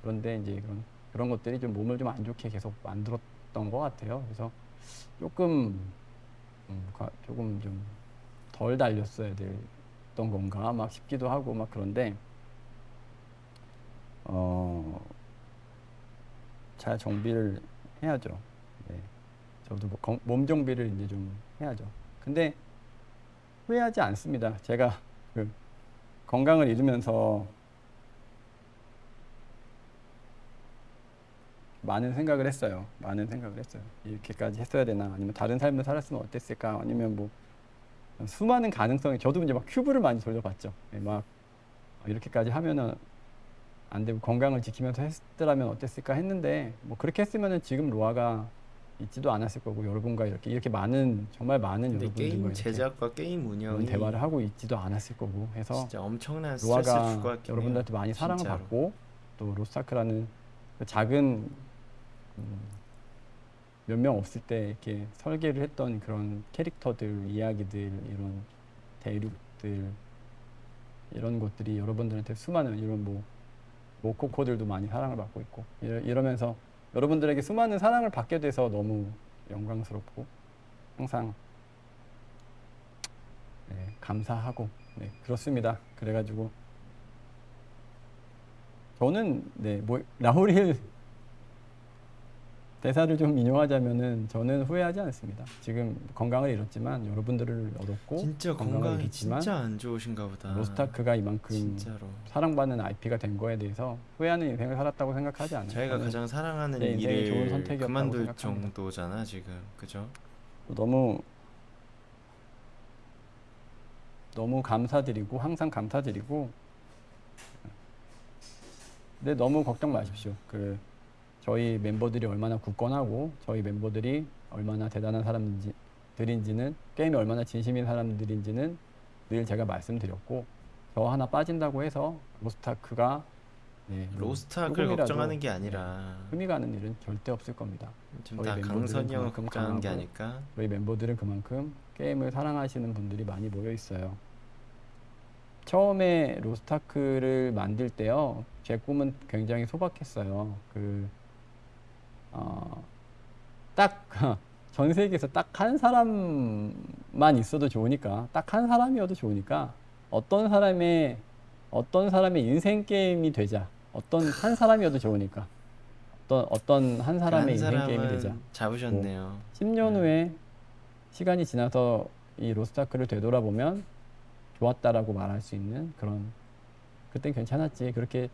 그런데 이제 그런 그런 것들이 좀 몸을 좀 안 좋게 계속 만들었던 것 같아요. 그래서 조금 음, 과- 조금 좀 덜 달렸어야 됐던 건가 막 싶기도 하고 막 그런데 어. 잘 정비를 해야죠. 네. 저도 뭐 건- 몸 정비를 이제 좀 해야죠. 근데 후회하지 않습니다. 제가 그 건강을 잃으면서 많은 생각을 했어요. 많은 생각을 했어요. 이렇게까지 했어야 되나? 아니면 다른 삶을 살았으면 어땠을까? 아니면 뭐 수많은 가능성이 저도 이제 막 큐브를 많이 돌려봤죠. 예, 막 이렇게까지 하면은 안 되고 건강을 지키면서 했더라면 어땠을까 했는데 뭐 그렇게 했으면은 지금 로아가 있지도 않았을 거고 여러분과 이렇게 이렇게 많은 정말 많은 여러분들과 게임 제작과 게임 운영이 대화를 하고 있지도 않았을 거고 해서 진짜 엄청난 줄것 같긴 여러분들한테. 많이 사랑을 진짜로. 받고 또 로스타크라는 그 작은 몇명 없을 때 이렇게 설계를 했던 그런 캐릭터들, 이야기들, 이런 대륙들 이런 것들이 여러분들한테 수많은 이런 뭐 모코코들도 많이 사랑을 받고 있고 이러, 이러면서 여러분들에게 수많은 사랑을 받게 돼서 너무 영광스럽고 항상 네, 감사하고 네, 그렇습니다. 그래가지고 저는 네 뭐 라우리엘 대사를 좀 인용하자면은 저는 후회하지 않습니다. 지금 건강을 잃었지만 여러분들을 얻었고 진짜 건강을 잃었지만 진짜 안 좋으신가 보다. 로스타크가 이만큼 진짜로. 사랑받는 IP가 된 거에 대해서 후회하는 인생을 살았다고 생각하지 않아요. 저는 가장 사랑하는 일을 좋은 선택이었다고 그만둘 생각합니다. 정도잖아 지금 그죠? 너무 너무 감사드리고 항상 감사드리고 근데 너무 걱정 마십시오. 그 저희 멤버들이 얼마나 굳건하고 저희 멤버들이 얼마나 대단한 사람들인지는 게임에 얼마나 진심인 사람들인지는 늘 제가 말씀드렸고 저 하나 빠진다고 해서 로스타크가 네, 조금이라도 걱정하는 게 아니라 흠이 가는 일은 절대 없을 겁니다. 저희 다 멤버들은 그만큼 걱정하는 게 아닐까? 저희 멤버들은 그만큼 게임을 사랑하시는 분들이 많이 모여 있어요. 처음에 로스타크를 만들 때요, 제 꿈은 굉장히 소박했어요. 그, 어, 딱, 전 세계에서 딱 한 사람만 있어도 좋으니까, 딱 한 사람이어도 좋으니까, 어떤 사람의, 어떤 사람의 인생 게임이 되자. 어떤 한 사람이어도 좋으니까. 어떤, 어떤 한 사람의 한 인생 게임이 되자. 잡으셨네요. 10년 네. 후에 시간이 지나서 이 로스타크를 되돌아보면 좋았다라고 말할 수 있는 그런 그땐 괜찮았지 그렇게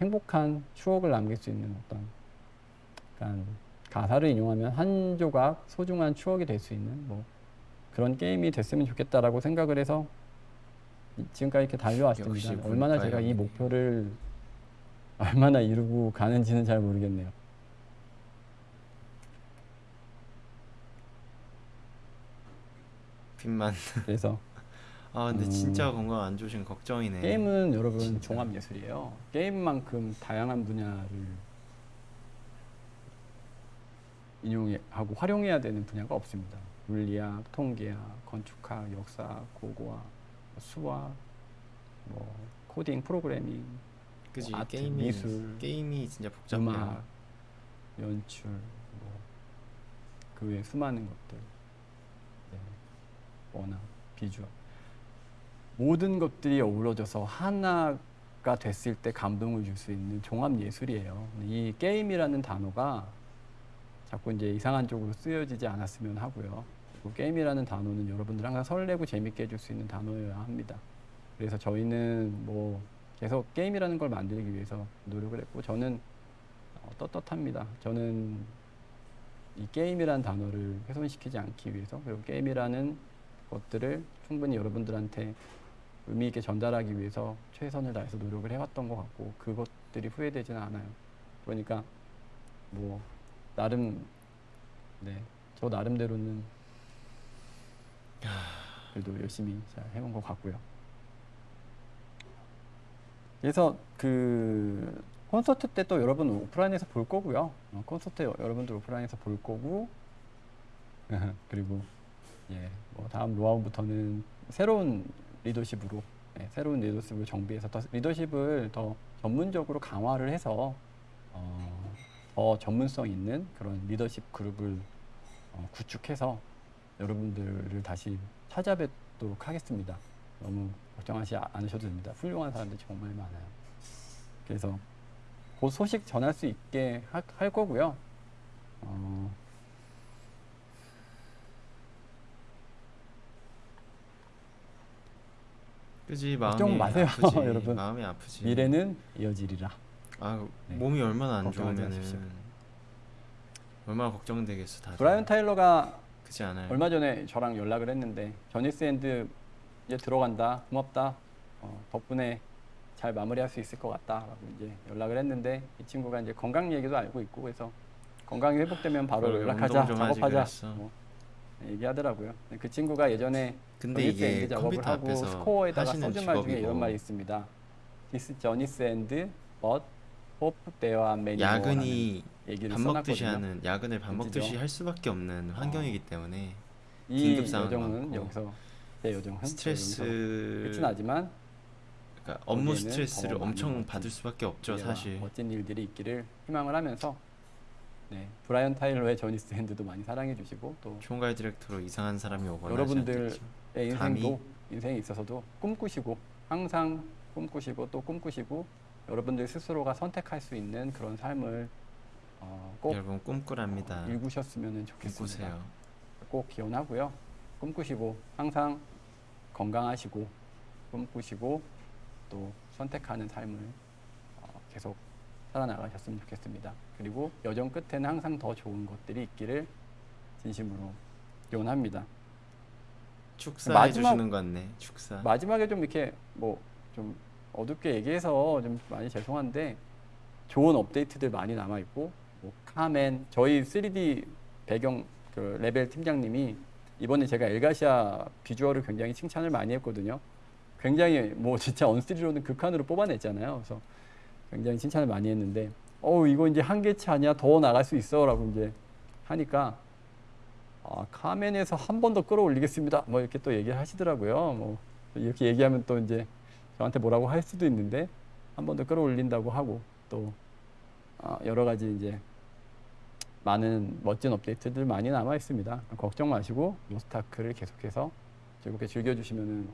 행복한 추억을 남길 수 있는 어떤 약간 가사를 인용하면 한 조각 소중한 추억이 될 수 있는 뭐 그런 게임이 됐으면 좋겠다라고 생각을 해서 이- 지금까지 이렇게 달려왔습니다. 얼마나 제가 이. 목표를 얼마나 이루고 가는지는 잘 모르겠네요. 빚만. 그래서 아 근데 음. 진짜 건강 안 좋으신 걱정이네. 게임은 여러분. 종합 예술이에요. 게임만큼 다양한 분야를 인용하고 활용해야 되는 분야가 없습니다. 물리학, 통계학, 건축학, 역사, 고고학, 수학, 뭐 코딩, 프로그래밍, 그지 뭐 아트, 게임이 미술, 게임이 진짜 복잡해요. 음악, 연출, 뭐 그 외 수많은 것들, 네, 워낙 비주얼 모든 것들이 어우러져서 하나가 됐을 때 감동을 줄 수 있는 종합 예술이에요. 이 게임이라는 단어가 자꾸 이제 이상한 쪽으로 쓰여지지 않았으면 하고요. 게임이라는 단어는 여러분들 항상 설레고 재밌게 해줄 수 있는 단어여야 합니다. 그래서 저희는 뭐 계속 게임이라는 걸 만들기 위해서 노력을 했고 저는 어, 떳떳합니다. 저는 이 게임이라는 단어를 훼손시키지 않기 위해서 그리고 게임이라는 것들을 충분히 여러분들한테 의미 있게 전달하기 위해서 최선을 다해서 노력을 해왔던 것 같고 그것들이 후회되지는 않아요. 그러니까 뭐 나름 네 저 나름대로는 그래도 열심히 잘 해온 것 같고요. 그래서 그 콘서트 때 또 여러분 오프라인에서 볼 거고요. 어, 콘서트 여- 여러분들 오프라인에서 볼 거고 그리고 예, 뭐 다음 로아부터는 새로운 리더십으로 예, 새로운 리더십을 정비해서 더 리더십을 더 전문적으로 강화를 해서 어, 더 전문성 있는 그런 리더십 그룹을 어, 구축해서 여러분들을 다시 찾아뵙도록 하겠습니다. 너무 걱정하지 않으셔도 됩니다. 훌륭한 사람들이 정말 많아요. 그래서 곧 소식 전할 수 있게 하- 할 거고요. 어, 그지 마음이 걱정 마세요, 아프지. 여러분. 마음이 아프지. 미래는 이어지리라. 아 네. 몸이 얼마나 안 걱정하지 좋으면은. 얼마나 걱정되겠어 다들. 브라이언 타일러가 그지 않아요. 얼마 전에 저랑 연락을 했는데 저니스 앤드 이제 들어간다 고맙다 어, 덕분에 잘 마무리할 수 있을 것 같다라고 이제 연락을 했는데 이 친구가 이제 건강 얘기도 알고 있고 그래서 건강이 회복되면 바로 연락하자 운동 좀 하지 작업하자 그랬어. 뭐 얘기하더라고요. 그 친구가 예전에 근데 저니스 이게 앤드 작업을 컴퓨터 하고 앞에서 스코어에다가 하시는 써준 말 중에 이런 직업이고 말이 있습니다. This Johnny's and but are many more라는 야근이 얘기를 밥 먹듯이 써놨거든요. 하는 야근을 밥? 먹듯이 할 수밖에 없는 환경이기 때문에 이 긴급 상황 요정은 많고 여기서 제 요정은 스트레스 나지만 그러니까 업무 거기에는 스트레스를 더 많은 엄청 받을 수밖에 없죠 사실. 멋진 일들이 있기를 희망을 하면서 네 브라이언 타일러의 저니스 핸드도 많이 사랑해 주시고 또 총괄 디렉터로 이상한 사람이 오거나 여러분들 하지 않겠죠. 의 감히? 인생도 인생에 있어서도 꿈꾸시고 항상 꿈꾸시고 또 꿈꾸시고 여러분들 스스로가 선택할 수 있는 그런 삶을 어, 꼭 여러분 꿈꾸랍니다. 일구셨으면 좋겠습니다. 꿈꾸세요. 꼭 기원하고요. 꿈꾸시고 항상 건강하시고 꿈꾸시고 또 선택하는 삶을 어, 계속 살아나가셨으면 좋겠습니다. 그리고 여정 끝에는 항상 더 좋은 것들이 있기를 진심으로 기원합니다. 축사해 마지막- 주시는 것 같네. 축사. 마지막에 좀 이렇게 뭐좀 어둡게 얘기해서 좀 많이 죄송한데 좋은 업데이트들 많이 남아 있고 뭐 카멘 저희 3D 배경 그 레벨 팀장님이 이번에 제가 엘가시아 비주얼을 굉장히 칭찬을 많이 했거든요. 굉장히 뭐 진짜 언스리로는 극한으로 뽑아냈잖아요. 그래서 굉장히 칭찬을 많이 했는데 어 이거 이제 한계치 아니야 더 나갈 수 있어라고 이제 하니까 아, 카멘에서 한 번 더 끌어올리겠습니다. 뭐 이렇게 또 얘기를 하시더라고요. 뭐 이렇게 얘기하면 또 이제 저한테 뭐라고 할 수도 있는데 한 번 더 끌어올린다고 하고 또 아, 여러 가지 이제 많은 멋진 업데이트들 많이 남아 있습니다. 걱정 마시고 로스타크를 계속해서 즐겁게 즐겨주시면은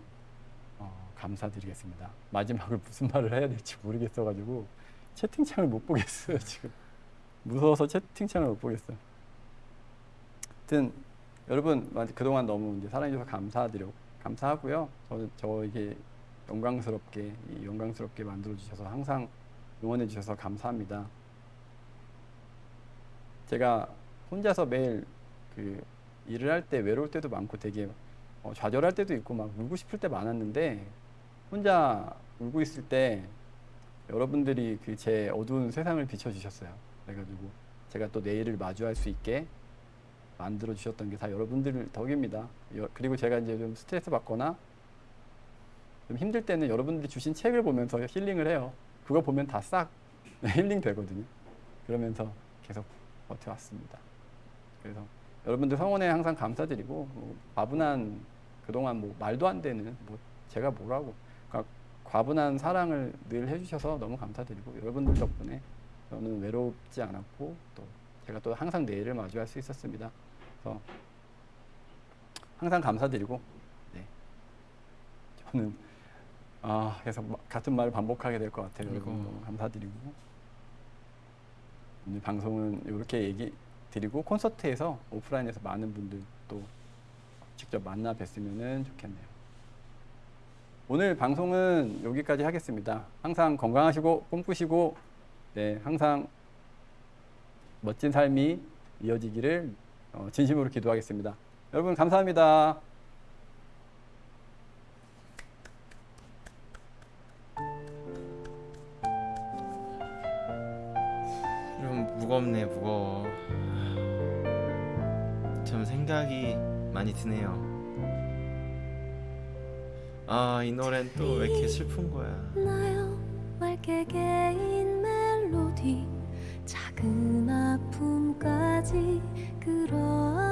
어, 감사드리겠습니다. 마지막을 무슨 말을 해야 될지 모르겠어가지고 채팅창을 못 보겠어요 지금 무서워서 채팅창을 못 보겠어요. 하여튼 여러분 그동안 너무 이제 사랑해주셔서 감사드려 감사하고요. 저는 저에게 영광스럽게 이 영광스럽게 만들어 주셔서 항상 응원해 주셔서 감사합니다. 제가 혼자서 매일 그 일을 할 때 외로울 때도 많고 되게 어, 좌절할 때도 있고 막 울고 싶을 때 많았는데 혼자 울고 있을 때 여러분들이 그 제 어두운 세상을 비춰주셨어요. 그래가지고 제가 또 내일을 마주할 수 있게 만들어 주셨던 게 다 여러분들 덕입니다. 여- 그리고 제가 이제 좀 스트레스 받거나 좀 힘들 때는 여러분들이 주신 책을 보면서 힐링을 해요. 그거 보면 다 싹 힐링 되거든요. 그러면서 계속 버텨왔습니다. 그래서 여러분들 성원에 항상 감사드리고 뭐 과분한 그동안 뭐 말도 안 되는 뭐 제가 뭐라고 그러니까 과분한 사랑을 늘 해주셔서 너무 감사드리고 여러분들 덕분에 저는 외롭지 않았고 또 제가 또 항상 내일을 마주할 수 있었습니다. 그래서 항상 감사드리고 네. 저는 아 마- 같은 말을 반복하게 될 것 같아요. 너무 감사드리고 오늘 방송은 이렇게 얘기 드리고 콘서트에서 오프라인에서 많은 분들 또 직접 만나 뵀으면 좋겠네요. 오늘 방송은 여기까지 하겠습니다. 항상 건강하시고 꿈꾸시고 네 항상 멋진 삶이 이어지기를 어, 진심으로 기도하겠습니다. 여러분 감사합니다. 무겁네 무거워. 참 생각이 많이 드네요. 아 이 노래는 또 왜 이렇게 슬픈 거야? 작은 아픔까지 끌어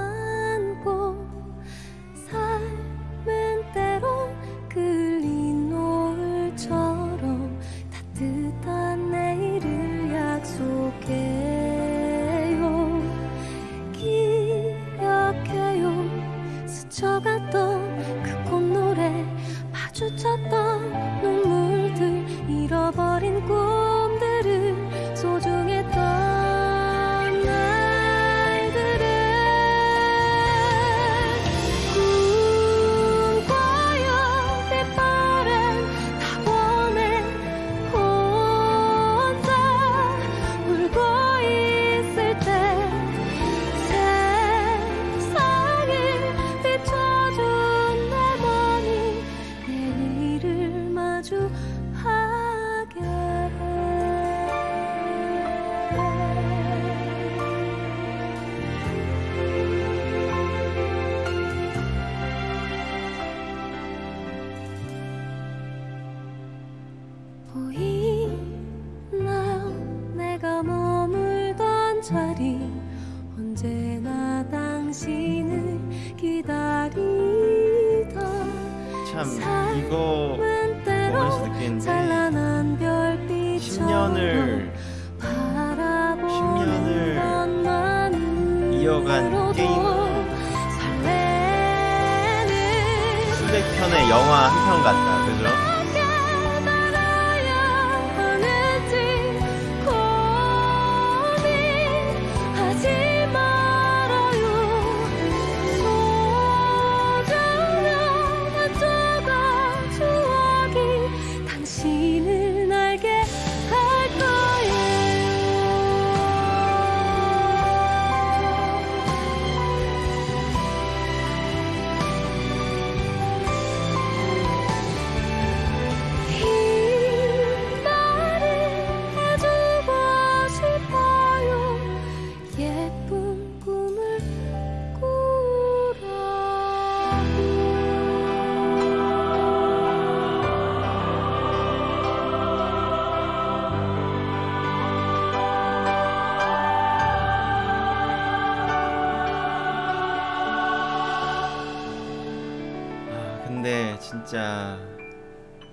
진짜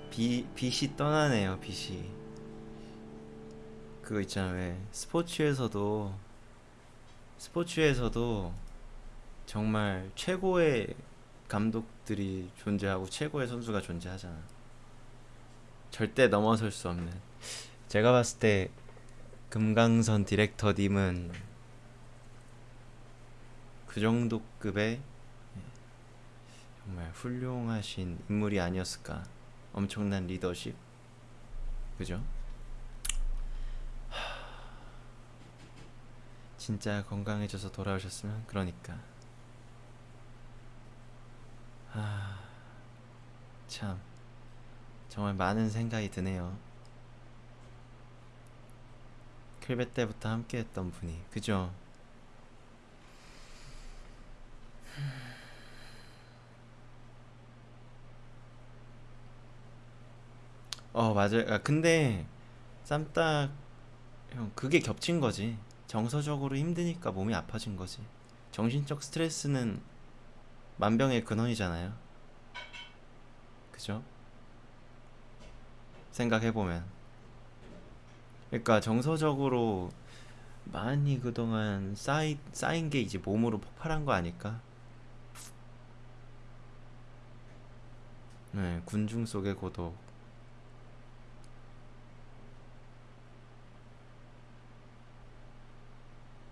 비, 빛이 떠나네요 빛이. 그거 있잖아 왜? 스포츠에서도 스포츠에서도 정말 최고의 감독들이 존재하고 최고의 선수가 존재하잖아. 절대 넘어설 수 없는. 제가 봤을 때 금강선 디렉터님은 그 정도 급의 정말 훌륭하신 인물이 아니었을까. 엄청난 리더십. 그죠? 하... 진짜 건강해져서 돌아오셨으면 그러니까. 아, 참. 정말 많은 생각이 드네요. 클베 때부터 함께 했던 분이. 그죠? 어 맞아요. 아, 근데 쌈딱 형 그게 겹친 거지. 정서적으로 힘드니까 몸이 아파진 거지. 정신적 스트레스는 만병의 근원이잖아요. 그죠? 생각해 보면. 그러니까 정서적으로 많이 그동안 쌓이, 쌓인 게 이제 몸으로 폭발한 거 아닐까? 네, 군중 속의 고독.